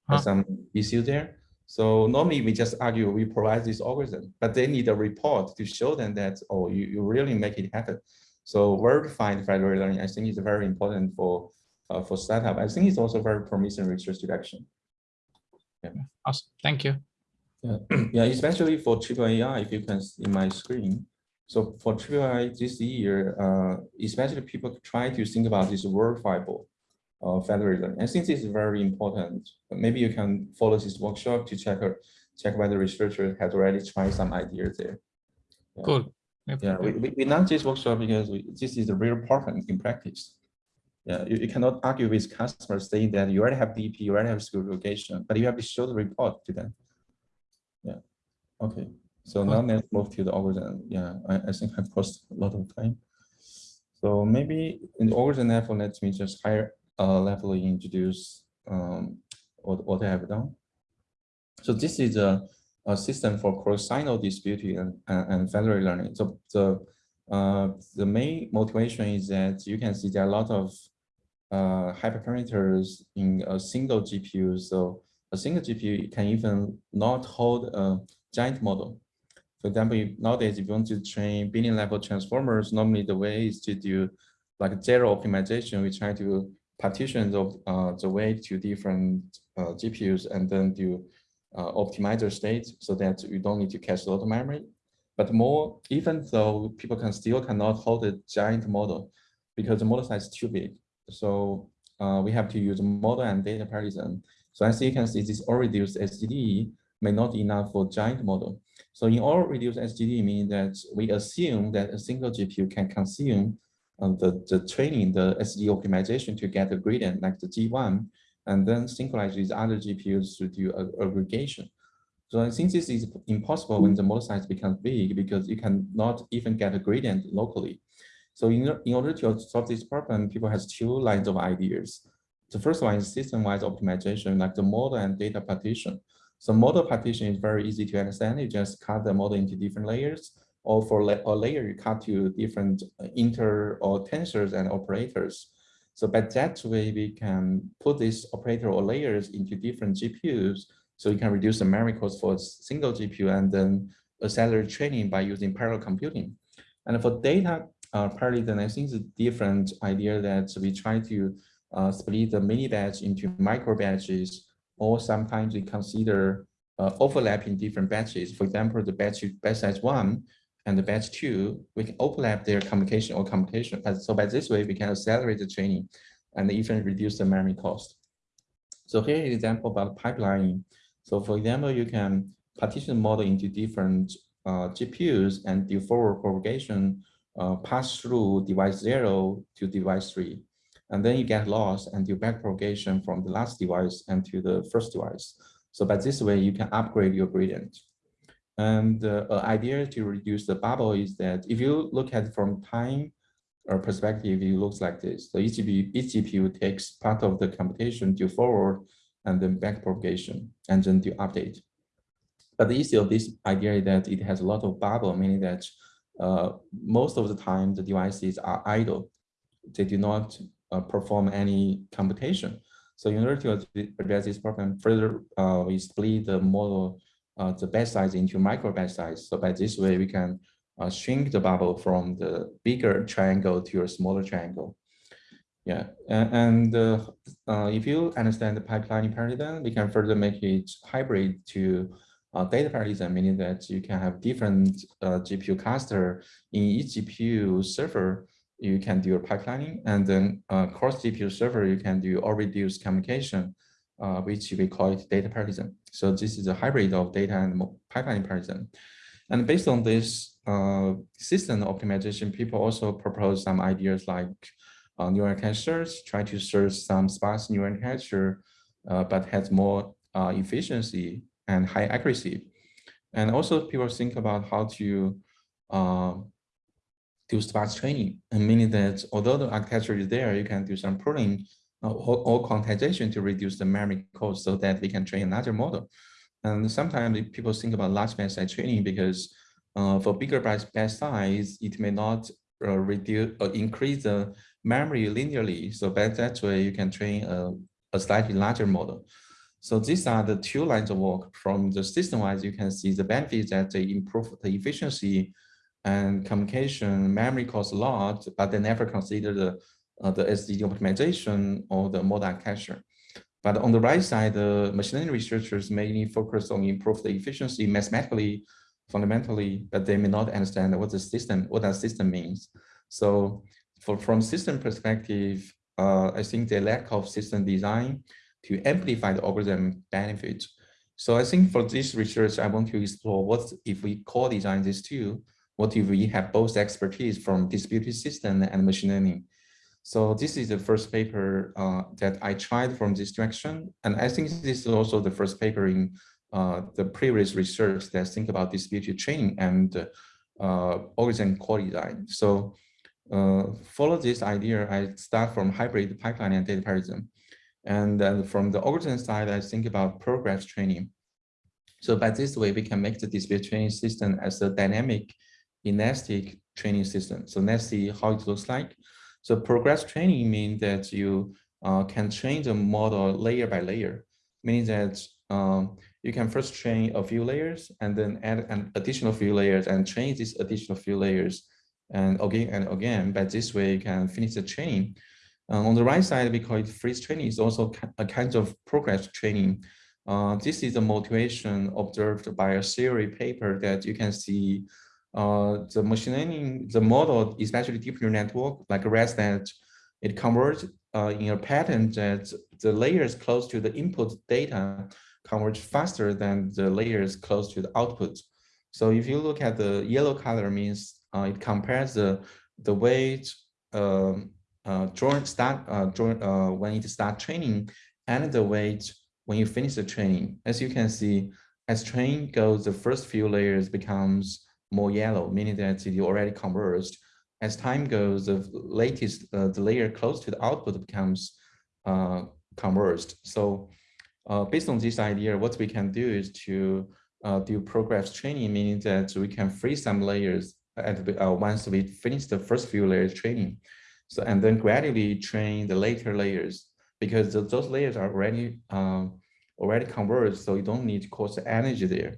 huh. some issue there. So normally we just argue we provide this algorithm, but they need a report to show them that, oh, you, you really make it happen. So verified federated learning, I think is very important for uh, for startup. I think it's also very promising research direction. Yeah. Awesome. Thank you. Yeah, (clears throat) yeah, especially for triple AI, if you can see my screen. So for triple AI this year, uh, especially people try to think about this verifiable uh, federalism. I think this is very important. Maybe you can follow this workshop to check check whether researchers has already tried some ideas there. Yeah. Cool. Yep. Yeah, we, we, we not this workshop because we, this is a real problem in practice. Yeah, you, you cannot argue with customers saying that you already have DP, you already have segregation, but you have to show the report to them. Okay. So now let's move to the algorithm. Yeah, I, I think I've crossed a lot of time. So maybe in the algorithm level, let me just hire uh, level introduce um, what, what I have done. So this is a, a system for cross-silo disputing and, and, and federated learning. So the, uh, the main motivation is that you can see there are a lot of uh, hyperparameters in a single GPU. So a single GPU can even not hold a giant model. For example, nowadays, if you want to train billion level transformers, normally the way is to do like zero optimization. We try to partitions of uh, the weight to different uh, GPUs and then do uh, optimize the state so that you don't need to cache a lot of memory. But more, even though people can still cannot hold a giant model because the model size is too big. So uh, we have to use model and data parallelism. So as you can see, this all reduced SGD may not enough for giant model. So in all reduced SGD means that we assume that a single GPU can consume uh, the, the training, the SGD optimization to get a gradient like the G1, and then synchronize with other GPUs to do aggregation. So I think this is impossible when the model size becomes big because you cannot even get a gradient locally. So in, in order to solve this problem, people has two lines of ideas. The first one is system-wise optimization, like the model and data partition. So model partition is very easy to understand. You just cut the model into different layers, or for la a layer, you cut to different inter or tensors and operators. So by that way, we can put this operator or layers into different GPUs so you can reduce the memory cost for a single GPU and then accelerate training by using parallel computing. And for data uh, parallelism, I think it's a different idea that we try to uh, split the mini batch into micro batches, or sometimes we consider uh, overlapping different batches. For example, the batch, batch size one and the batch two, we can overlap their communication or computation. So by this way, we can accelerate the training and even reduce the memory cost. So here is an example about pipelining. So for example, you can partition the model into different uh, GPUs and do forward propagation uh, pass through device zero to device three. And then you get loss and do back propagation from the last device and to the first device. So by this way, you can upgrade your gradient. And the uh, idea to reduce the bubble is that if you look at from time or perspective, it looks like this. So each GPU, each GPU takes part of the computation to forward and then back propagation and then do update. But the issue of this idea is that it has a lot of bubble, meaning that uh, most of the time the devices are idle. They do not uh, perform any computation. So in order to address this problem, further uh, we split the model, uh, the batch size into micro batch size. So by this way, we can uh, shrink the bubble from the bigger triangle to a smaller triangle. Yeah, and uh, uh, if you understand the pipelining paradigm, we can further make it hybrid to uh, data parallelism, meaning that you can have different uh, GPU cluster in each GPU server. You can do pipelining, and then uh, cross GPU server, you can do or reduce communication, uh, which we call it data parallelism. So this is a hybrid of data and pipeline parallelism. And based on this system optimization, people also propose some ideas like uh, neural architectures, try to search some sparse neural architecture, uh, but has more uh, efficiency and high accuracy. And also people think about how to uh, do sparse training, and meaning that although the architecture is there, you can do some pruning uh, or, or quantization to reduce the memory cost so that we can train another model. And sometimes people think about large batch size training because uh, for bigger batch size, it may not uh, reduce or increase the memory linearly. So by that way, you can train a, a slightly larger model. So these are the two lines of work. From the system-wise, you can see the benefits that they improve the efficiency and communication, memory costs a lot, but they never consider the, uh, the SGD optimization or the model architecture. But on the right side, the machine learning researchers mainly focus on improve the efficiency mathematically, fundamentally, but they may not understand what the system, what that system means. So for, from system perspective, uh, I think the lack of system design to amplify the algorithm benefits. So I think for this research, I want to explore what if we co-design these two, what if we have both expertise from distributed system and machine learning. So this is the first paper uh, that I tried from this direction. And I think this is also the first paper in uh, the previous research that think about distributed training and uh, algorithm co-design. So uh, follow this idea, I start from hybrid pipeline and data parallelism. And then from the algorithm side, I think about progress training. So by this way, we can make the distributed training system as a dynamic elastic training system. So let's see how it looks like. So progress training means that you uh, can train the model layer by layer, meaning that um, you can first train a few layers and then add an additional few layers and train these additional few layers and again and again. But this way you can finish the training. Um, on the right side, we call it freeze training. It's also a kind of progress training. Uh, this is the motivation observed by a theory paper that you can see uh, the machine learning, the model, especially deep neural network like REST ResNet, it converts uh, in a pattern that the layers close to the input data converge faster than the layers close to the output. So if you look at the yellow color means uh, it compares the the weight um, uh, start uh, uh, when it start training and the weight when you finish the training. As you can see, as training goes, the first few layers becomes more yellow, meaning that it already converged. As time goes, the latest uh, the layer close to the output becomes uh, converged. So uh, based on this idea, what we can do is to uh, do progress training, meaning that we can free some layers at uh, once we finish the first few layers training. So and then gradually train the later layers because those layers are already um, already converged, so you don't need to cost energy there.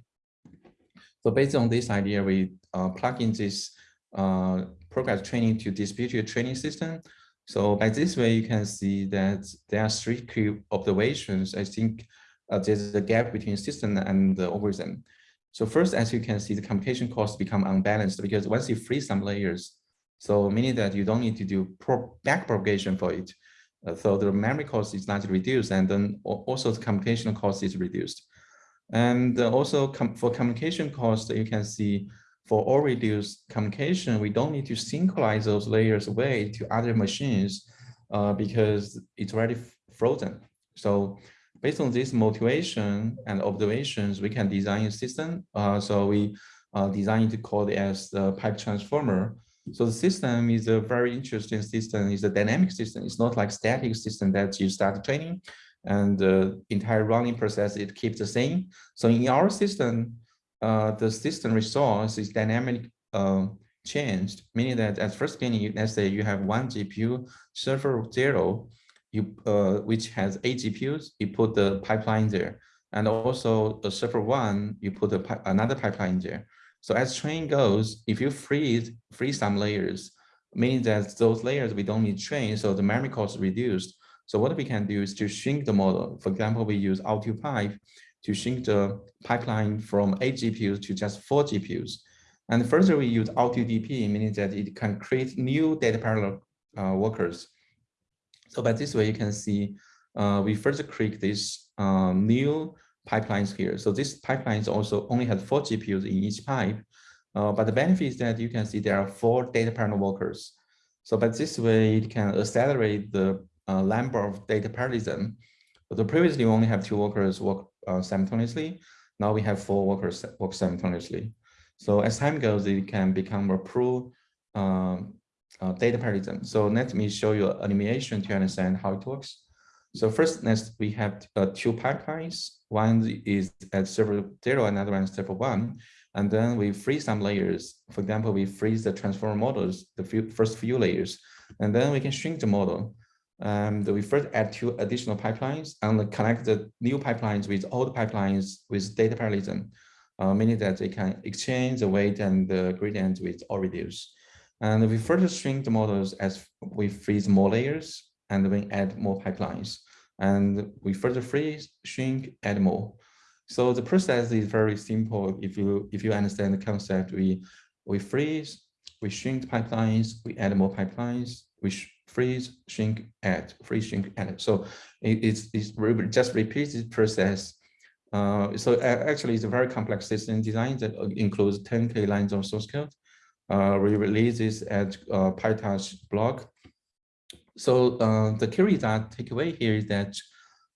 So based on this idea, we uh, plug in this uh, progress training to distributed training system. So by this way, you can see that there are three key observations. I think uh, there's a gap between system and the algorithm. So first, as you can see, the computation costs become unbalanced because once you free some layers, so meaning that you don't need to do back propagation for it. Uh, so the memory cost is not reduced and then also the computation cost is reduced. And also com for communication cost, you can see for all reduced communication, we don't need to synchronize those layers away to other machines uh, because it's already frozen. So based on this motivation and observations, we can design a system. Uh, so we uh, designed to call it as the PipeTransformer. So the system is a very interesting system. It's a dynamic system. It's not like static system that you start training and the entire running process, it keeps the same. So in our system, uh, the system resource is dynamic uh, changed, meaning that at first beginning, let's say you have one GPU server zero, you uh, which has eight GPUs, you put the pipeline there. And also the server one, you put a, another pipeline there. So as train goes, if you freeze, free some layers, meaning that those layers we don't need train, so the memory cost is reduced. So what we can do is to shrink the model. For example, we use pipe to shrink the pipeline from eight GPUs to just four GPUs. And further, we use AutoDP, meaning that it can create new data parallel uh, workers. So by this way, you can see uh, we further create this um, new pipelines here. So this pipelines also only has four GPUs in each pipe. Uh, but the benefit is that you can see there are four data parallel workers. So by this way, it can accelerate the uh, of data parallelism. So previously we only have two workers work uh, simultaneously. Now we have four workers work simultaneously. So as time goes, it can become a pro um, uh, data parallelism. So let me show you an animation to understand how it works. So first, next we have uh, two pipelines. One is at server zero, another one is server one. And then we freeze some layers. For example, we freeze the transformer models, the few, first few layers, and then we can shrink the model. Um, we first add two additional pipelines and connect the new pipelines with old pipelines with data parallelism, uh, meaning that they can exchange the weight and the gradient with all reduce. And we further shrink the models as we freeze more layers and we add more pipelines. And we further freeze, shrink, add more. So the process is very simple. If you if you understand the concept, we we freeze, we shrink pipelines, we add more pipelines, we freeze, shrink, add, freeze, shrink, add. So it, it's, it's just repeats this process. Uh, so actually, it's a very complex system design that includes 10k lines of source code. Uh, we release this at uh, PyTorch blog. So uh, the key result takeaway here is that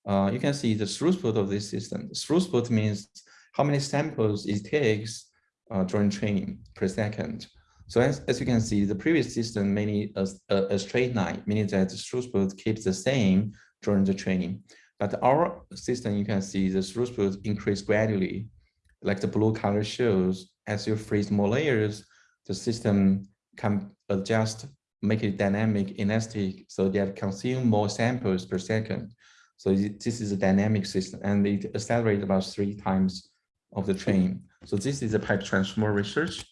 uh, you can see the throughput of this system. Throughput means how many samples it takes uh, during training per second. So as, as you can see, the previous system mainly a, a, straight line, meaning that the throughput keeps the same during the training. But our system, you can see the throughput increase gradually, like the blue color shows. As you freeze more layers, the system can adjust, make it dynamic, elastic, so that consume more samples per second. So this is a dynamic system, and it accelerates about three times of the train. So this is a PipeTransformer research.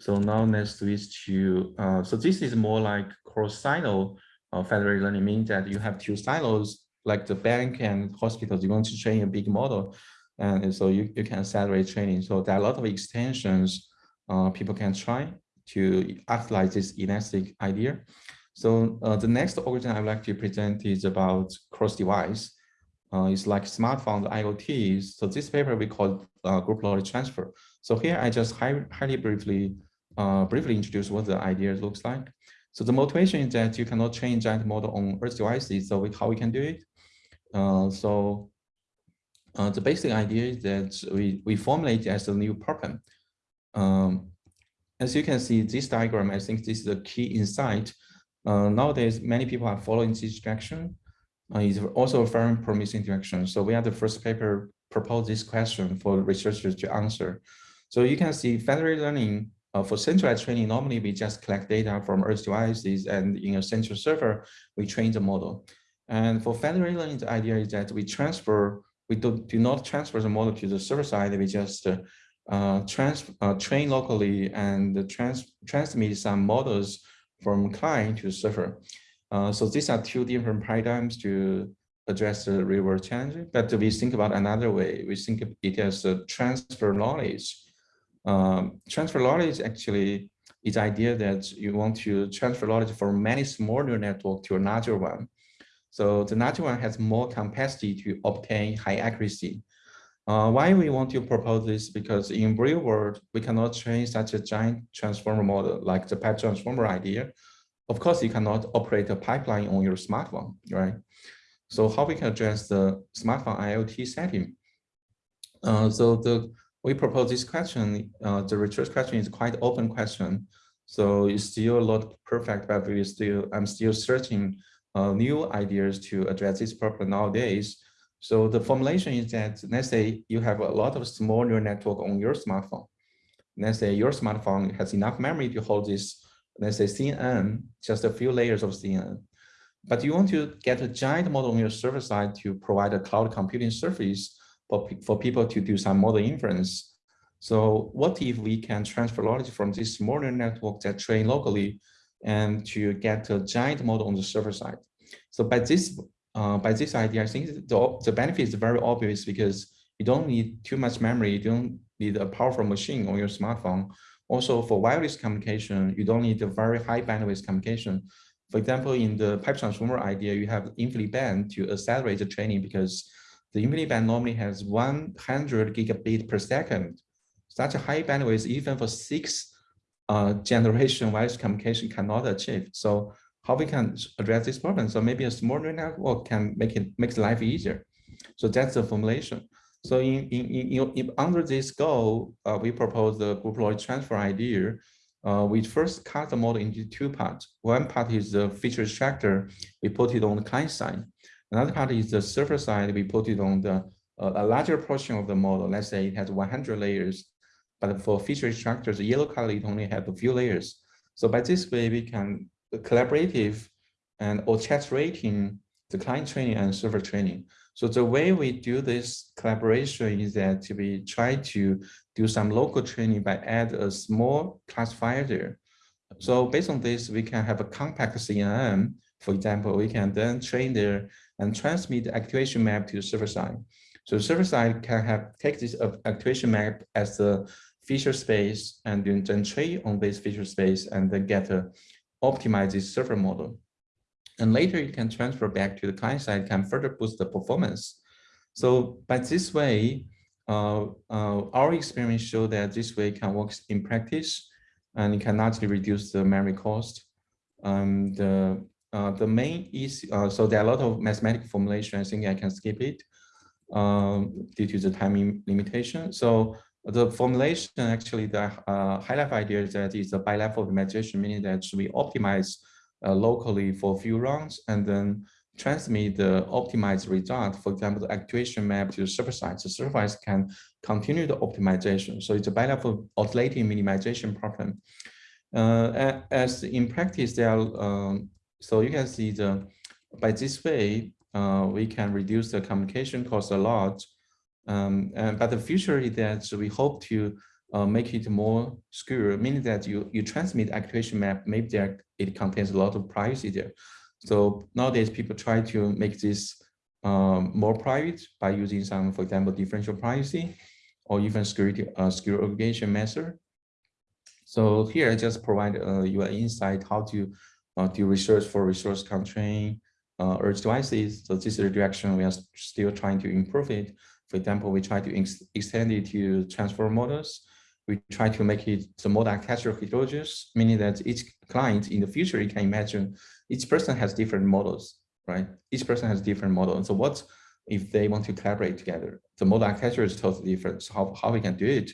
So now let's switch to, uh, so this is more like cross-silo uh, federated learning, means that you have two silos, like the bank and hospitals, you want to train a big model. And so you, you can accelerate training. So there are a lot of extensions uh, people can try to act like this elastic idea. So uh, the next algorithm I'd like to present is about cross-device. Uh, it's like smartphone IoT. So this paper we call uh, group knowledge transfer. So here I just high, highly briefly uh, briefly introduce what the idea looks like. So the motivation is that you cannot train giant model on edge devices. So we, how we can do it? Uh, so uh, the basic idea is that we, we formulate as a new problem. Um, as you can see, this diagram, I think this is a key insight. Uh, nowadays, many people are following this direction. Uh, it's also a very promising direction. So we are the first paper propose this question for researchers to answer. So you can see federated learning uh, for centralized training, normally we just collect data from edge devices and in a central server, we train the model. And for federated learning, the idea is that we transfer, we do, do not transfer the model to the server side, we just uh, uh, uh, train locally and trans, transmit some models from client to server. Uh, so these are two different paradigms to address the real world challenge. But we think about another way. We think of it as a transfer knowledge. Um, transfer knowledge actually is idea that you want to transfer knowledge from many small neural network to a larger one. So the larger one has more capacity to obtain high accuracy. Uh, why we want to propose this? Because in real world, we cannot train such a giant transformer model like the PipeTransformer idea. Of course, you cannot operate a pipeline on your smartphone, right? So how we can address the smartphone IoT setting? Uh, so the we propose this question. Uh, the research question is quite open question. So it's still not perfect, but we still I'm still searching uh, new ideas to address this problem nowadays. So the formulation is that, let's say you have a lot of small neural network on your smartphone. Let's say your smartphone has enough memory to hold this, let's say CNN, just a few layers of CNN. But you want to get a giant model on your server side to provide a cloud computing service for, for people to do some model inference. So what if we can transfer knowledge from this small neural network that train locally and to get a giant model on the server side? So by this uh, by this idea, I think the, the benefit is very obvious because you don't need too much memory. You don't need a powerful machine on your smartphone. Also for wireless communication, you don't need a very high bandwidth communication. For example, in the PipeTransformer idea, you have InfiniBand to accelerate the training because the InfiniBand normally has 100 gigabit per second. Such a high bandwidth, even for six uh, generation wireless communication cannot achieve. So how we can address this problem. So maybe a small neural network can make it makes life easier. So that's the formulation. So in, in, in, in under this goal, uh, we propose the group knowledge transfer idea. Uh, we first cut the model into two parts. One part is the feature extractor. We put it on the client side. Another part is the server side. We put it on the uh, a larger portion of the model. Let's say it has 100 layers, but for feature extractors, the yellow color, it only has a few layers. So by this way, we can collaborative and orchestrating the client training and server training. So the way we do this collaboration is that we try to do some local training by add a small classifier there. So based on this, we can have a compact CNN. For example, we can then train there and transmit the activation map to the server side. So the server side can have take this activation map as the feature space and then, train on this feature space and then get a optimize this server model. And later you can transfer back to the client side, can further boost the performance. So by this way, uh, uh, our experience show that this way can work in practice and it can largely reduce the memory cost. Um, the uh, the main is uh, so there are a lot of mathematical formulation. I think I can skip it um, due to the timing limitation. So the formulation actually the uh, high level idea is that it's a bilevel optimization, meaning that we optimize uh, locally for a few rounds and then transmit the optimized result, for example, the activation map to the server side. The side can continue the optimization. So it's a bilevel oscillating minimization problem. Uh, as in practice, there are, um, so you can see the, by this way, uh, we can reduce the communication cost a lot um, and, but the future is that we hope to uh, make it more secure, meaning that you, you transmit activation map, maybe there it contains a lot of privacy there. So nowadays people try to make this um, more private by using some, for example, differential privacy or even security uh, secure aggregation method. So here I just provide uh, you an insight how to do research for resource constraint, uh, edge devices. So this is the direction we are still trying to improve it. For example, we try to ex extend it to transfer models. We try to make it the model architecture heterogeneous, meaning that each client in the future, you can imagine each person has different models, right? Each person has different models. So what if they want to collaborate together? The model architecture is totally different. So how, how we can do it?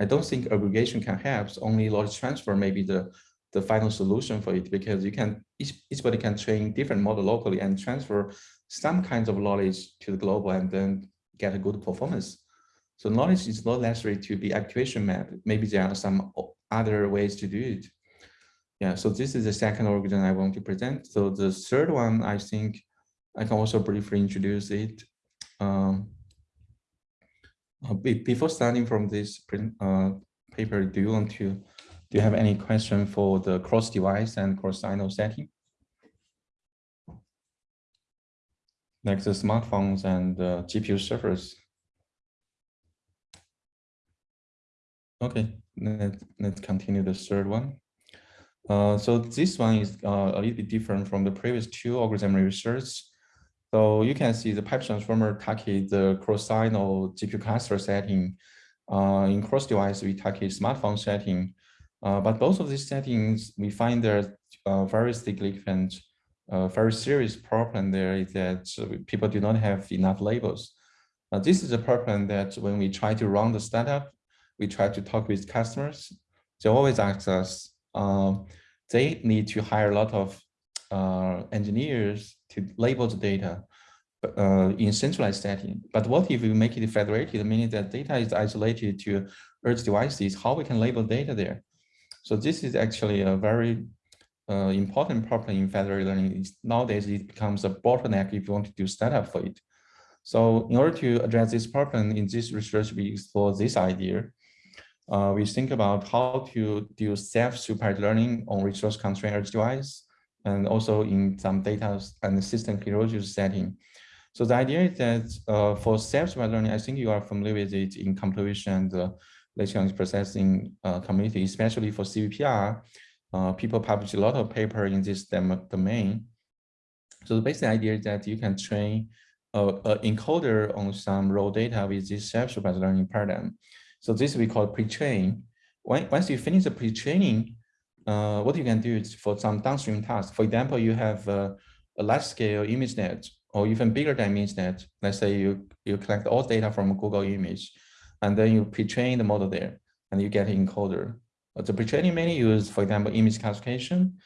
I don't think aggregation can help. Only knowledge transfer maybe the, the final solution for it because you can each, eachbody can train different model locally and transfer some kinds of knowledge to the global and then get a good performance. So knowledge is not necessary to be activation map. Maybe there are some other ways to do it. Yeah, so this is the second algorithm I want to present. So the third one, I think I can also briefly introduce it. Um, uh, before starting from this uh, paper, do you want to, do you have any question for the cross device and cross silo setting? Like the smartphones and GPU servers. Okay, let, let's continue the third one. Uh, so this one is uh, a little bit different from the previous two algorithm research. So you can see the PipeTransformer target the cross-silo GPU cluster setting. Uh, in cross device, we target smartphone setting. Uh, but both of these settings, we find there uh, very significant, uh, very serious problem there is that people do not have enough labels. this is a problem that when we try to run the startup, we try to talk with customers. They always ask us, um, they need to hire a lot of uh, engineers to label the data uh, in centralized setting. But what if we make it federated, meaning that data is isolated to edge devices, how we can label data there? So this is actually a very uh, important problem in federated learning. Nowadays, it becomes a bottleneck if you want to do startup for it. So in order to address this problem in this research, we explore this idea uh, we think about how to do self-supervised learning on resource constrained edge device and also in some data and system heterogeneous setting. So the idea is that uh, for self-supervised learning, I think you are familiar with it in computer vision and uh, language processing uh, community, especially for CVPR. Uh, people publish a lot of paper in this domain. So the basic idea is that you can train an encoder on some raw data with this self-supervised learning paradigm. So this we call pre-train. Once you finish the pre-training, uh, what you can do is for some downstream tasks. For example, you have a, a large-scale ImageNet or even bigger than ImageNet. Let's say you, you collect all data from Google image, and then you pre-train the model there, and you get encoder. The pre-training mainly use, for example, image classification,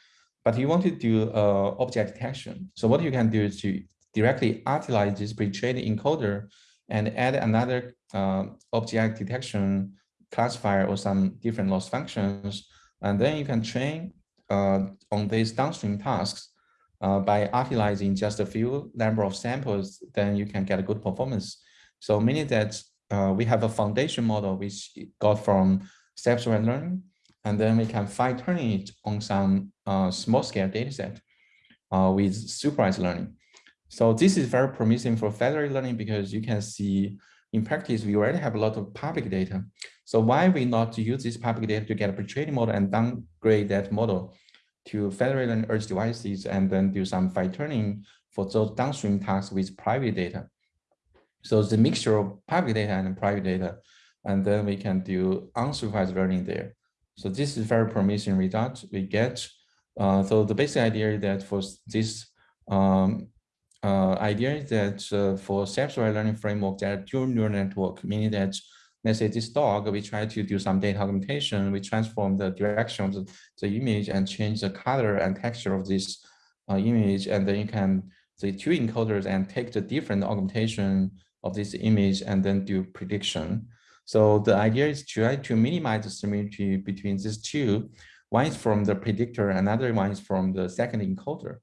but you want to do uh, object detection. So what you can do is to directly utilize this pre-trained encoder and add another uh, object detection classifier or some different loss functions. And then you can train uh, on these downstream tasks uh, by utilizing just a few number of samples, then you can get a good performance. So meaning that uh, we have a foundation model which got from self-supervised learning, and then we can fine tune it on some uh, small scale data set uh, with supervised learning. So this is very promising for federated learning because you can see in practice, we already have a lot of public data. So why we not use this public data to get a pre-training model and downgrade that model to federated and edge devices and then do some fine tuning for those downstream tasks with private data. So the mixture of public data and private data, and then we can do unsupervised learning there. So this is very promising result we get. Uh, so the basic idea is that for this um, uh, idea is that uh, for self-supervised learning framework, there are dual neural network, meaning that let's say this dog, we try to do some data augmentation, we transform the direction of the, the image and change the color and texture of this uh, image, and then you can the two encoders and take the different augmentation of this image and then do prediction. So the idea is to try to minimize the similarity between these two. One is from the predictor, another one is from the second encoder.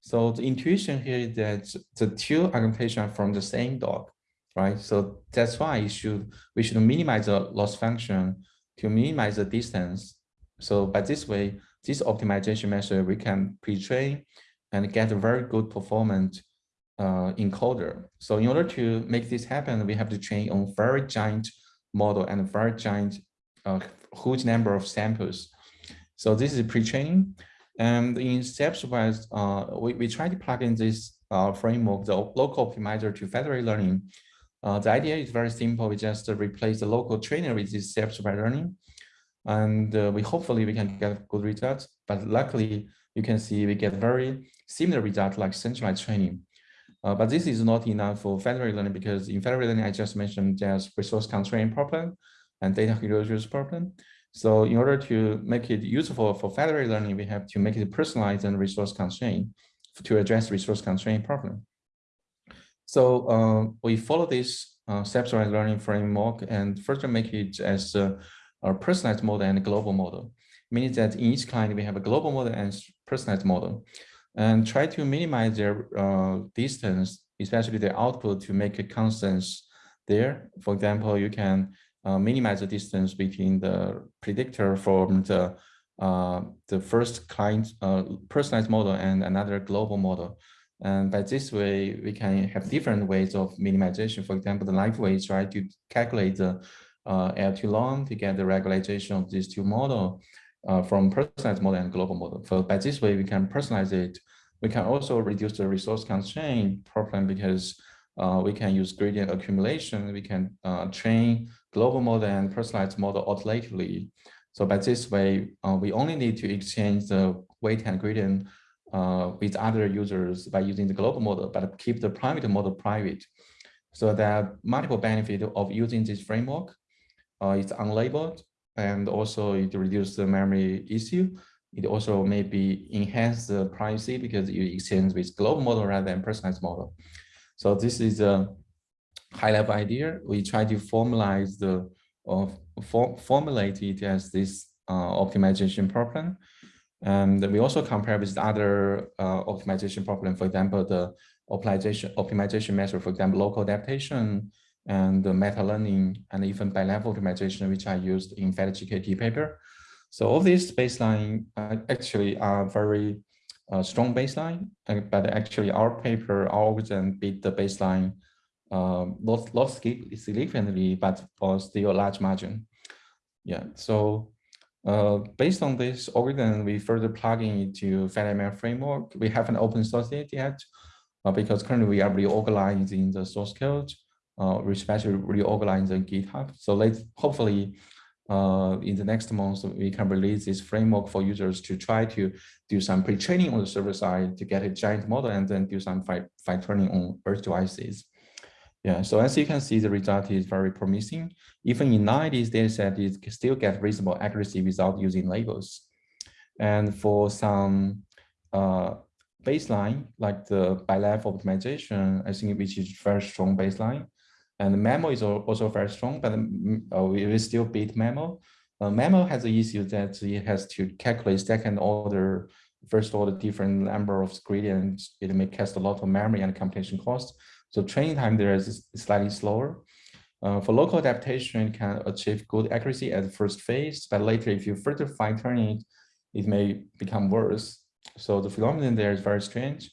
So the intuition here is that the two augmentation are from the same dog, right? So that's why you should we should minimize the loss function to minimize the distance. So by this way, this optimization measure, we can pre-train and get a very good performance uh, encoder. So in order to make this happen, we have to train on very giant model and very giant uh, huge number of samples. So this is pre-training. And in stepwise, uh, we, we try to plug in this uh, framework, the local optimizer to federated learning. Uh, the idea is very simple. We just replace the local trainer with this stepwise learning. And uh, we hopefully we can get good results. But luckily, you can see we get very similar results like centralized training. Uh, but this is not enough for federated learning because in federated learning, I just mentioned there's resource constraint problem and data heterogeneous problem. So in order to make it useful for federated learning, we have to make it personalized and resource constraint to address resource constraint problem. So uh, we follow this uh, learning framework and further make it as a, a personalized model and global model. Meaning that in each client, we have a global model and personalized model and try to minimize their uh, distance, especially the output to make a constant there. For example, you can uh, minimize the distance between the predictor from the uh, the first client uh, personalized model and another global model. And by this way, we can have different ways of minimization. For example, the live way try to calculate the uh, L2 norm to get the regularization of these two model uh, from personalized model and global model. So by this way, we can personalize it. We can also reduce the resource constraint problem because uh, we can use gradient accumulation. We can uh, train global model and personalized model alternatively. So by this way, uh, we only need to exchange the weight and gradient uh, with other users by using the global model, but keep the private model private. So there are multiple benefits of using this framework. Uh, it's unlabeled and also it reduces the memory issue. It also maybe enhance the privacy because you exchange with global model rather than personalized model. So this is a high level idea. We try to formalize the or for, formulate it as this uh, optimization problem. And we also compare with other uh, optimization problem, for example, the optimization optimization method, for example, local adaptation and the meta learning and even bi-level optimization, which I used in FedGKT paper. So all these baseline uh, actually are very uh, strong baseline, uh, but actually our paper, our algorithm beat the baseline um, not, not significantly, but for still a large margin. Yeah, so uh, based on this algorithm, we further plug in into FedML framework. We haven't open sourced it yet uh, because currently we are reorganizing the source code, uh, especially reorganizing GitHub. So let's hopefully uh, in the next month, we can release this framework for users to try to do some pre-training on the server side to get a giant model and then do some fine tuning on edge devices. Yeah, so as you can see, the result is very promising. Even in non-IID data set, it can still get reasonable accuracy without using labels. And for some uh, baseline, like the bi-level optimization, I think which is very strong baseline. And MAML is also very strong, but we will still beat MAML. Uh, MAML has the issue that it has to calculate second order, first order different number of gradients. It may cost a lot of memory and computation cost. So training time there is slightly slower. Uh, for local adaptation, it can achieve good accuracy at the first phase, but later if you further fine tune it, it may become worse. So the phenomenon there is very strange,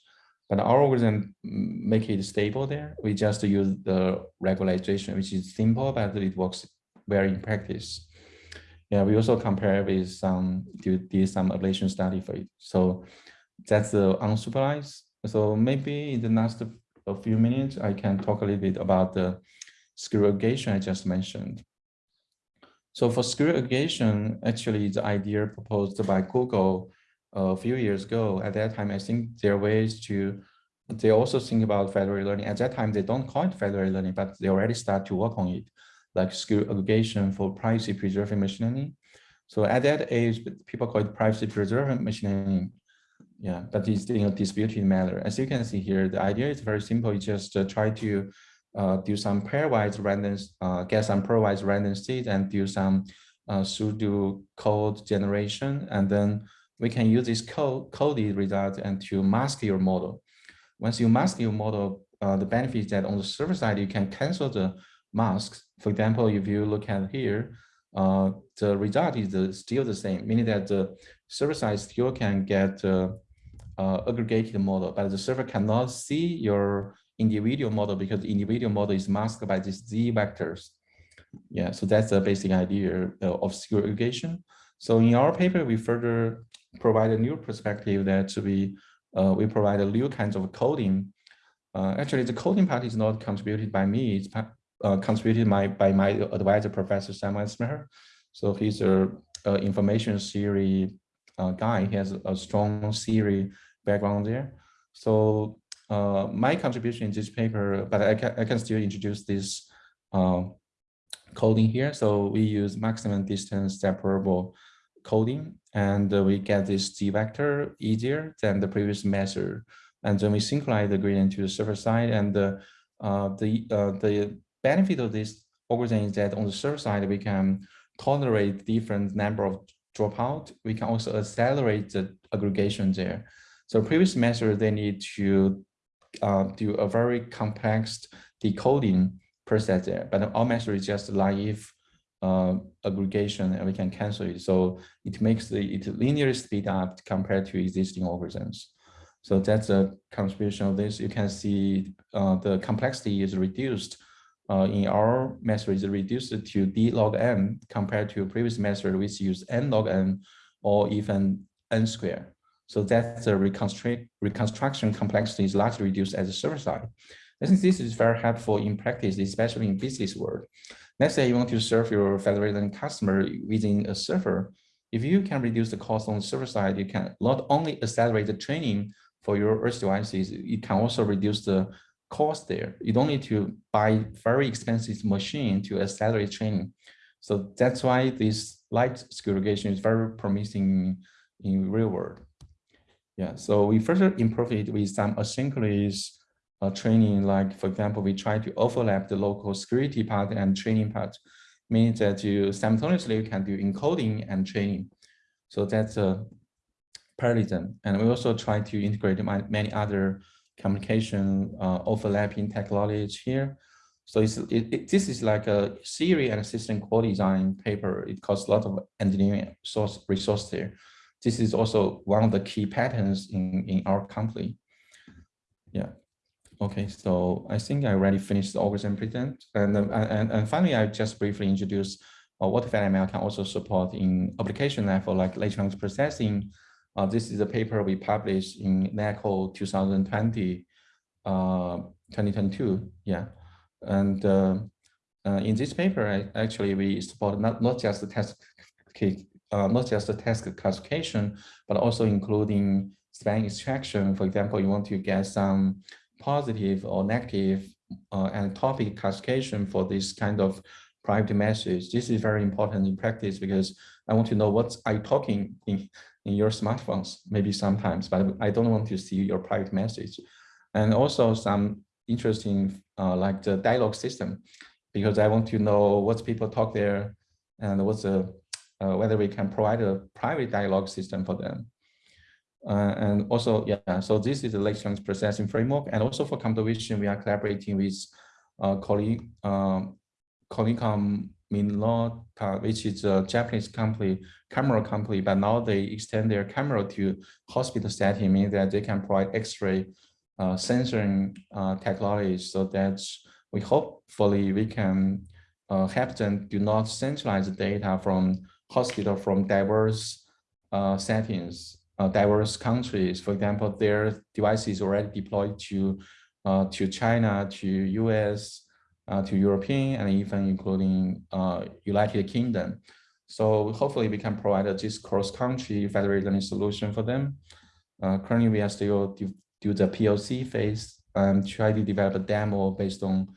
but our algorithm make it stable there. We just use the regularization, which is simple, but it works well in practice. Yeah, we also compare with some, did some ablation study for it. So that's the unsupervised. So maybe in the next a few minutes, I can talk a little bit about the secure aggregation I just mentioned. So for secure aggregation, actually the idea proposed by Google a few years ago. At that time, I think there are ways to, they also think about federated learning. At that time, they don't call it federated learning, but they already start to work on it, like secure aggregation for privacy preserving machine learning. So at that age, people call it privacy preserving machine learning. Yeah, but it's in a disputed matter. As you can see here, the idea is very simple. You just uh, try to uh, do some pairwise random, uh, get some pairwise random seeds and do some uh, pseudo code generation. And then we can use this code coded result and to mask your model. Once you mask your model, uh, the benefit is that on the server side, you can cancel the masks. For example, if you look at here, uh, the result is the, still the same, meaning that the server side still can get uh, uh, aggregated model, but the server cannot see your individual model because the individual model is masked by these z vectors. Yeah, so that's the basic idea uh, of secure aggregation. So in our paper, we further provide a new perspective that we uh, we provide a new kinds of coding. Uh, actually, the coding part is not contributed by me. It's uh, contributed my, by my advisor, Professor Salman Avestimehr. So he's a, a information theory uh, guy. He has a strong theory background there. So uh, my contribution in this paper, but I can, I can still introduce this uh, coding here. So we use maximum distance separable coding and we get this G vector easier than the previous measure. And then we synchronize the gradient to the server side and the, uh, the, uh, the benefit of this algorithm is that on the server side, we can tolerate different number of dropout. We can also accelerate the aggregation there. So previous measure, they need to uh, do a very complex decoding process there, but our measure is just naive uh, aggregation and we can cancel it. So it makes the it linear speed up compared to existing algorithms. So that's a contribution of this. You can see uh, the complexity is reduced. Uh, in our method is reduced to d log n compared to previous method which use n log n or even n square. So that's the reconstruct reconstruction complexity is largely reduced at the server side. I think this is very helpful in practice, especially in business world. Let's say you want to serve your federated customer within a server. If you can reduce the cost on the server side, you can not only accelerate the training for your edge devices, you can also reduce the cost there. You don't need to buy very expensive machine to accelerate training. So that's why this LightSecAgg is very promising in real world. Yeah, so we further improve it with some asynchronous uh, training, like for example, we try to overlap the local security part and training part, means that you simultaneously you can do encoding and training. So that's a parallelism. And we also try to integrate many other communication uh, overlapping technologies here. So it's, it, it, this is like a Siri and system core design paper. It costs a lot of engineering source resource there. This is also one of the key patterns in, in our company. Yeah. Okay, so I think I already finished the algorithm present. And, and, and finally, I just briefly introduce uh, what FedML can also support in application level like language processing. Uh, this is a paper we published in NAACL 2020, uh, 2022, yeah. And uh, uh, in this paper, I, actually, we support not, not just the task, uh, not just the task classification, but also including span extraction. For example, you want to get some positive or negative uh, and topic classification for this kind of private message. This is very important in practice because I want to know what I talking in, in your smartphones, maybe sometimes, but I don't want to see your private message. And also some interesting uh, like the dialogue system, because I want to know what people talk there and what's the, uh, whether we can provide a private dialogue system for them. Uh, and also, yeah, so this is the electronics processing framework. And also for computer vision, we are collaborating with uh, colleague, um, Konica Minolta, which is a Japanese company, camera company, but now they extend their camera to hospital setting, meaning that they can provide X-ray uh, sensoring uh, technologies so that we hopefully we can uh, help them do not centralize the data from hospital from diverse uh, settings uh, diverse countries. For example, their devices already deployed to uh, to China, to US, uh, to European, and even including uh, United Kingdom. So hopefully we can provide this cross-country federated learning solution for them. Uh, currently, we are still do, the POC phase and try to develop a demo based on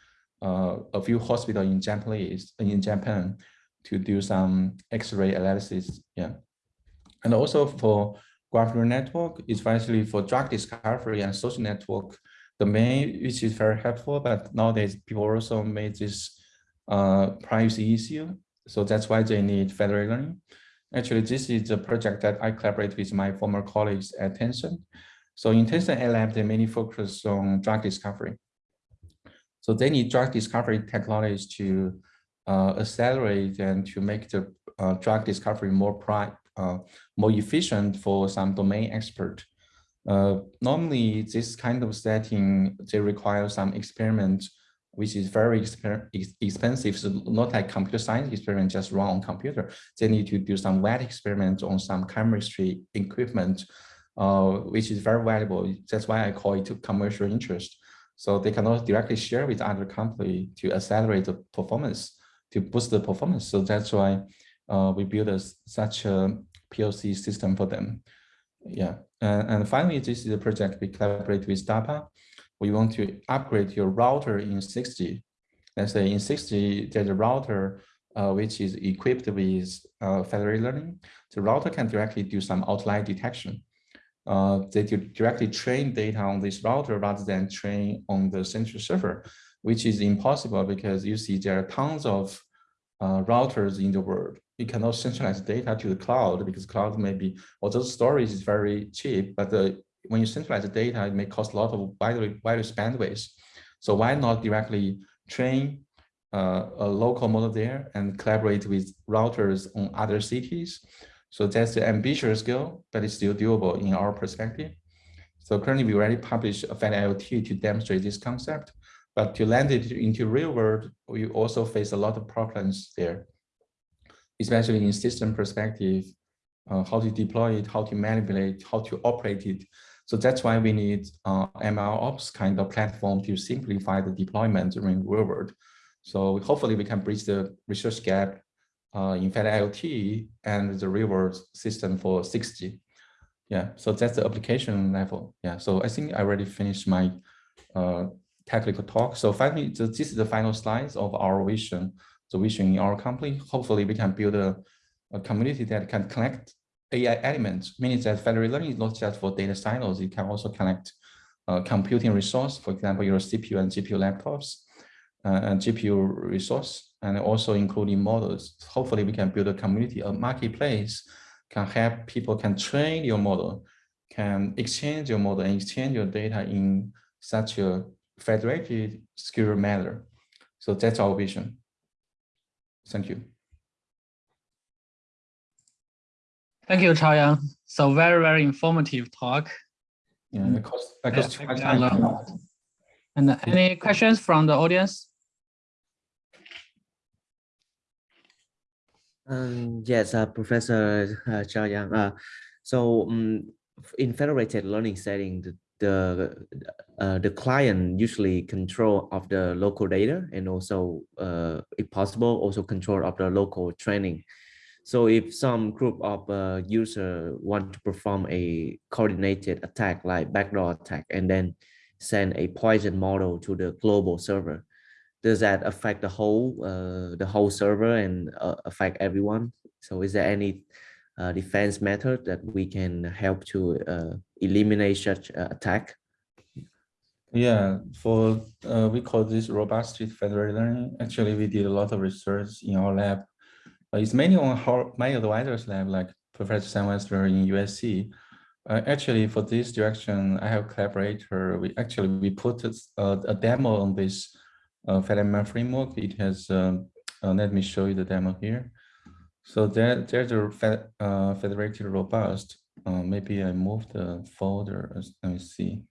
uh, a few hospitals in Japanese in Japan to do some X-ray analysis. Yeah, and also for graph neural network is especially for drug discovery and social network domain, which is very helpful. But nowadays, people also made this uh, privacy issue. So that's why they need federated learning. Actually, this is a project that I collaborate with my former colleagues at Tencent. So in Tencent Lab, they mainly focus on drug discovery. So they need drug discovery technologies to uh, accelerate and to make the uh, drug discovery more uh, more efficient for some domain expert. Uh, normally, this kind of setting, they require some experiment which is very exper- ex- expensive. So not like computer science experiment just run on computer. They need to do some wet experiments on some chemistry equipment, uh, which is very valuable. That's why I call it commercial interest. So they cannot directly share with other company to accelerate the performance, to boost the performance. So that's why uh, we build a, such a POC system for them. Yeah, and, and finally, this is a project we collaborate with DARPA. We want to upgrade your router in 6G. Let's say in 6G, there's a router uh, which is equipped with uh, federated learning. The router can directly do some outlier detection. Uh, they directly train data on this router rather than train on the central server, which is impossible because you see there are tons of uh, routers in the world. You cannot centralize data to the cloud because cloud may be, although storage is very cheap, but the, when you centralize the data, it may cost a lot of wireless, bandwidth. So why not directly train uh, a local model there and collaborate with routers on other cities? So that's the ambitious goal, but it's still doable in our perspective. So currently we already published a FedIoT to demonstrate this concept, but to land it into real world, we also face a lot of problems there, especially in system perspective, uh, how to deploy it, how to manipulate, how to operate it. So that's why we need uh, MLOps kind of platform to simplify the deployment in real world. So hopefully we can bridge the research gap uh, in FedIoT and the real world system for 6G. Yeah, so that's the application level. Yeah, so I think I already finished my uh, technical talk. So finally, this is the final slides of our vision, the vision in our company. Hopefully we can build a, a community that can connect AI elements, meaning that federated learning is not just for data silos, it can also connect uh, computing resource, for example, your CPU and GPU laptops, uh, and GPU resource, and also including models. Hopefully we can build a community, a marketplace can help people can train your model, can exchange your model and exchange your data in such a federated, secure manner. So that's our vision. Thank you. Thank you, Chaoyang. So very, very informative talk. Yeah, because, because Yeah, too much I learned a time. lot. And uh, any questions from the audience? Um, yes, uh, Professor uh, Chaoyang. Uh, so um, in federated learning setting, the the, uh, the client usually control of the local data and also, uh, if possible, also control of the local training. So if some group of uh, user want to perform a coordinated attack like backdoor attack and then send a poison model to the global server, does that affect the whole uh, the whole server and uh, affect everyone? So is there any uh, defense method that we can help to uh, eliminate such uh, attack? Yeah, for uh, we call this robust federated learning. Actually, we did a lot of research in our lab. It's mainly on how my advisors lab, like Professor Salman Avestimehr in USC. Uh, actually, for this direction, I have a collaborator. We actually we put a, a demo on this uh, FedML framework. It has. Um, uh, let me show you the demo here. So there, there's a uh, federated robust. Uh, maybe I move the folder. Let me see.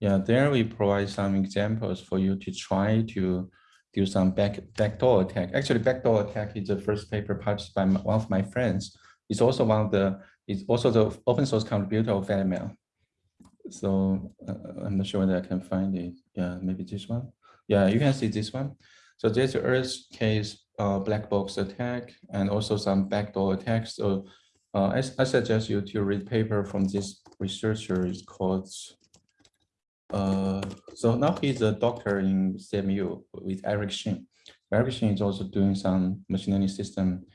Yeah, there we provide some examples for you to try to do some back backdoor attack. Actually, backdoor attack is the first paper published by my, one of my friends. It's also one of the, it's also the open source contributor of FedML. So uh, I'm not sure whether I can find it. Yeah, maybe this one. Yeah, you can see this one. So there's the edge case uh, black box attack and also some backdoor attacks. So uh, I, I suggest you to read paper from this researcher. It's called uh, so now he's a doctor in CMU with Eric Xing. Eric Xing is also doing some machine learning system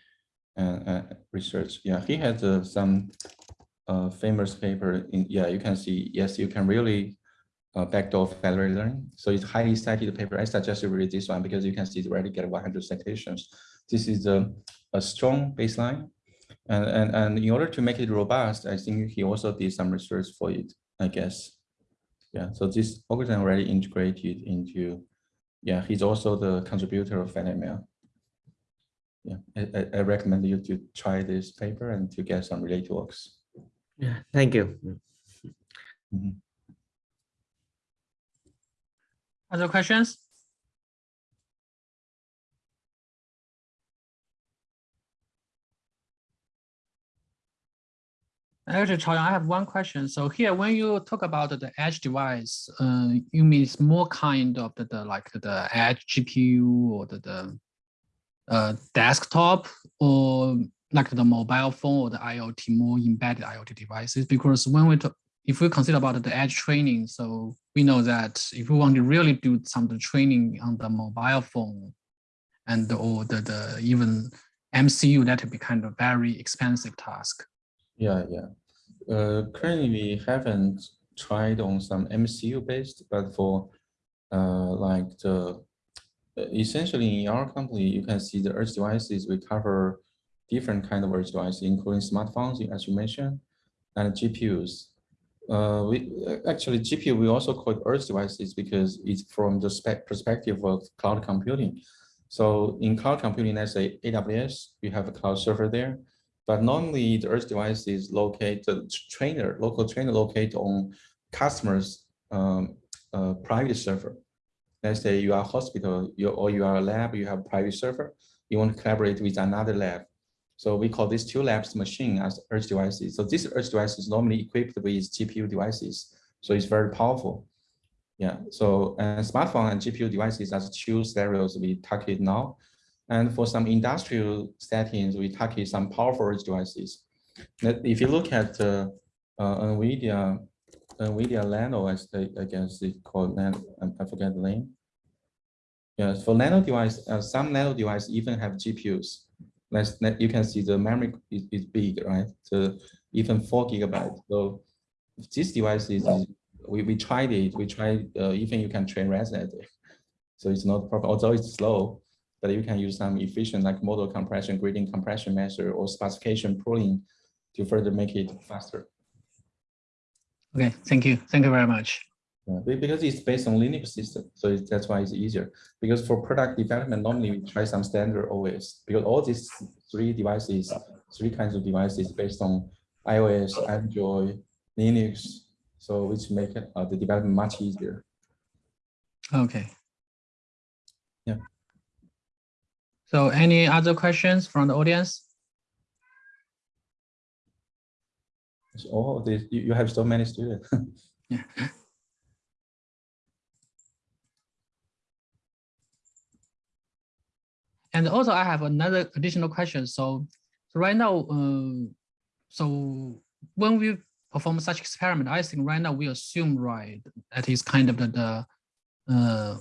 and uh, research. Yeah, he has uh, some uh, famous paper. In yeah, you can see. Yes, you can really uh, backdoor federated learning. So it's highly cited paper. I suggest you read this one because you can see it already get 100 citations. This is a, a strong baseline. And, and, and in order to make it robust, I think he also did some research for it, I guess. Yeah, so this algorithm already integrated into, yeah, he's also the contributor of FedML. Yeah, I, I recommend you to try this paper and to get some related works. Yeah, thank you. Mhm. Other questions? Actually, Chaoyang, I have one question. So here, when you talk about the edge device, uh, you mean it's more kind of the, the like the edge GPU or the, the uh, desktop or like the mobile phone or the IoT, more embedded IoT devices? Because when we talk, if we consider about the edge training, so we know that if we want to really do some training on the mobile phone and or the, the even MCU, that would be kind of very expensive task. Yeah, yeah. Uh, currently, we haven't tried on some MCU based, but for uh, like the essentially in our company, you can see the edge devices. We cover different kind of edge devices, including smartphones, as you mentioned, and GPUs. Uh, we actually GPU we also call it edge devices because it's from the spec perspective of cloud computing. So in cloud computing, let's say AWS, we have a cloud server there. But normally the edge device is located, trainer, local trainer located on customers' um, uh, private server. Let's say you are a hospital you, or you are a lab, you have a private server, you want to collaborate with another lab. So we call these two labs machine as edge devices. So this edge device is normally equipped with GPU devices. So it's very powerful. Yeah, so uh, smartphone and GPU devices as two scenarios we target now. And for some industrial settings, we target some powerful edge devices. If you look at uh, uh, NVIDIA, NVIDIA Nano, as I guess it's called, Nano, I forget the name. Yes, for Nano device, uh, some Nano device even have GPUs. Let's, you can see the memory is, is big, right? So even four gigabytes. So this device is, we, we tried it, we tried, uh, even you can train ResNet. So it's not proper, although it's slow, but you can use some efficient like model compression, gradient compression measure, or specification pooling to further make it faster. Okay, thank you. Thank you very much. Yeah, because it's based on Linux system, so that's why it's easier. Because for product development, normally we try some standard OS, because all these three devices, three kinds of devices based on iOS, Android, Linux, so which make uh, the development much easier. Okay. Yeah. So any other questions from the audience? Oh, this, you, you have so many students. (laughs) yeah. And also I have another additional question. So, so right now, uh, so when we perform such experiment, I think right now we assume, right, that is kind of the, the uh,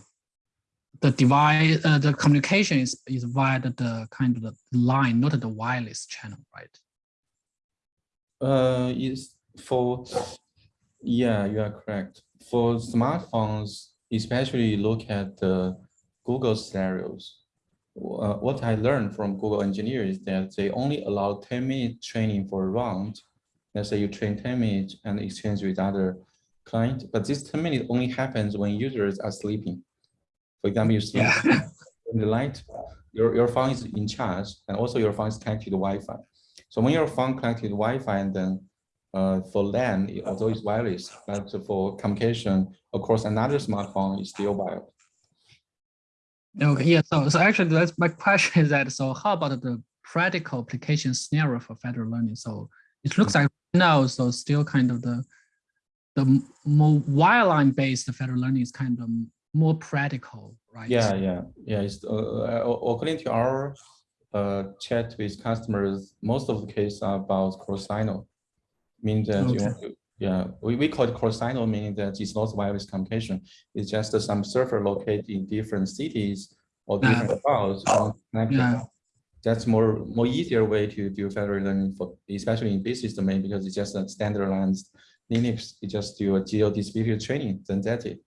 the device, uh, the communication is, is via the, the kind of the line, not the wireless channel, right? Uh, is for, yeah, you are correct. For smartphones, especially look at the Google scenarios. Uh, what I learned from Google engineers is that they only allow 10 minute training for a round. Let's say you train 10 minutes and exchange with other client, but this 10 minutes only happens when users are sleeping. For example, you sleep Yeah. (laughs) in the light, your, your phone is in charge and also your phone is connected to Wi-Fi. So when your phone connected to Wi-Fi and then uh, for LAN, although it's wireless, but for communication across another smartphone, it's still wired. Okay, yeah, so, so actually that's my question is that, so how about the practical application scenario for federal learning? So it looks like now, so still kind of the, the more wireline based federal learning is kind of more practical, right? Yeah, yeah, yeah. It's, uh, uh, according to our uh, chat with customers, most of the cases are about cross-silo, meaning that you want to, yeah, we, we call it cross-silo, meaning that it's not wireless communication. It's just some server located in different cities or Yeah. different clouds. you want to connect them. Yeah. That's more more easier way to do federal learning for, especially in business domain, because it's just a standardized Linux. You just do a geo distributed training, then that's it.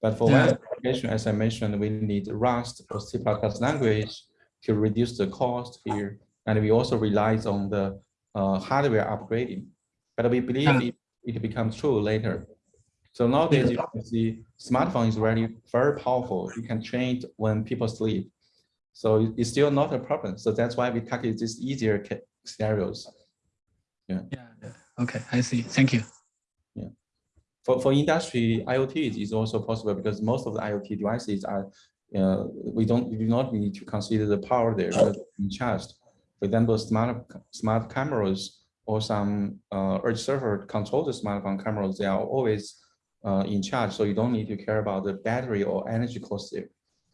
But for Yeah. wireless application, as I mentioned, we need Rust or C++ language to reduce the cost here. And we also relies on the uh, hardware upgrading. But we believe Yeah. It, becomes true later. So nowadays, you can see smartphone is really very powerful. You can change when people sleep. So it's still not a problem. So that's why we target these easier scenarios. Yeah, yeah. okay, I see, thank you. Yeah. For, for industry, IoT is- also possible because most of the IoT devices are, uh, we don't, we do not need to consider the power there charged. For example, smart, smart cameras or some uh, edge server control the smartphone cameras, they are always uh, in charge. So you don't need to care about the battery or energy cost there.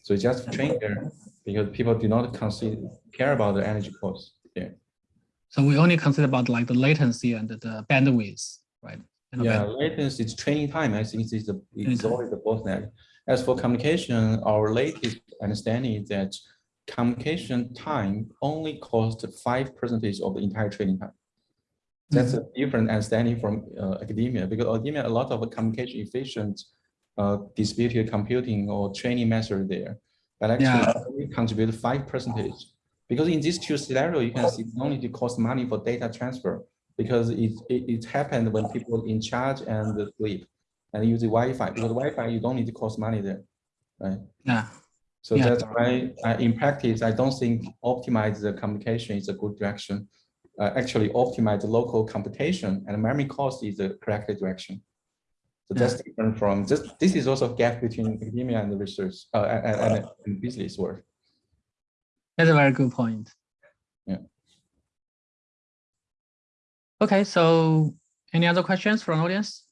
So it's just train there because people do not consider care about the energy cost. Yeah. So we only consider about like the latency and the bandwidth, right? And Yeah, band- latency is training time. I think is the it's always the bottleneck. As for communication, our latest understanding is that communication time only cost five percentage of the entire training time. That's a different understanding from uh, academia because academia a lot of communication efficient uh, distributed computing or training method there, but actually Yeah. contribute five percentage. Because in these two scenario, you can see only to cost money for data transfer because it, it, it happened when people in charge and sleep and use the Wi-Fi because Wi-Fi you don't need to cost money there, right? Yeah, So Yeah. that's why uh, in practice, I don't think optimize the communication is a good direction. Uh, actually optimize the local computation and memory cost is the correct direction. So Yeah. that's different from this. This is also a gap between academia and the research uh, and, and, and- business world. that's a very good point. Yeah. Okay, so any other questions from audience?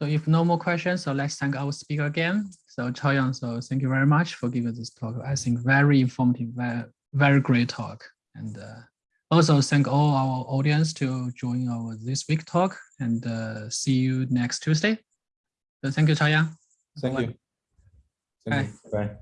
So if no more questions, so let's thank our speaker again. So Chaoyang, so thank you very much for giving this talk. I think very informative, very, very great talk. And uh, also thank all our audience to join our this week talk and uh, see you next Tuesday. So thank you, Chaoyang. Thank Bye. you. Thank you. Bye.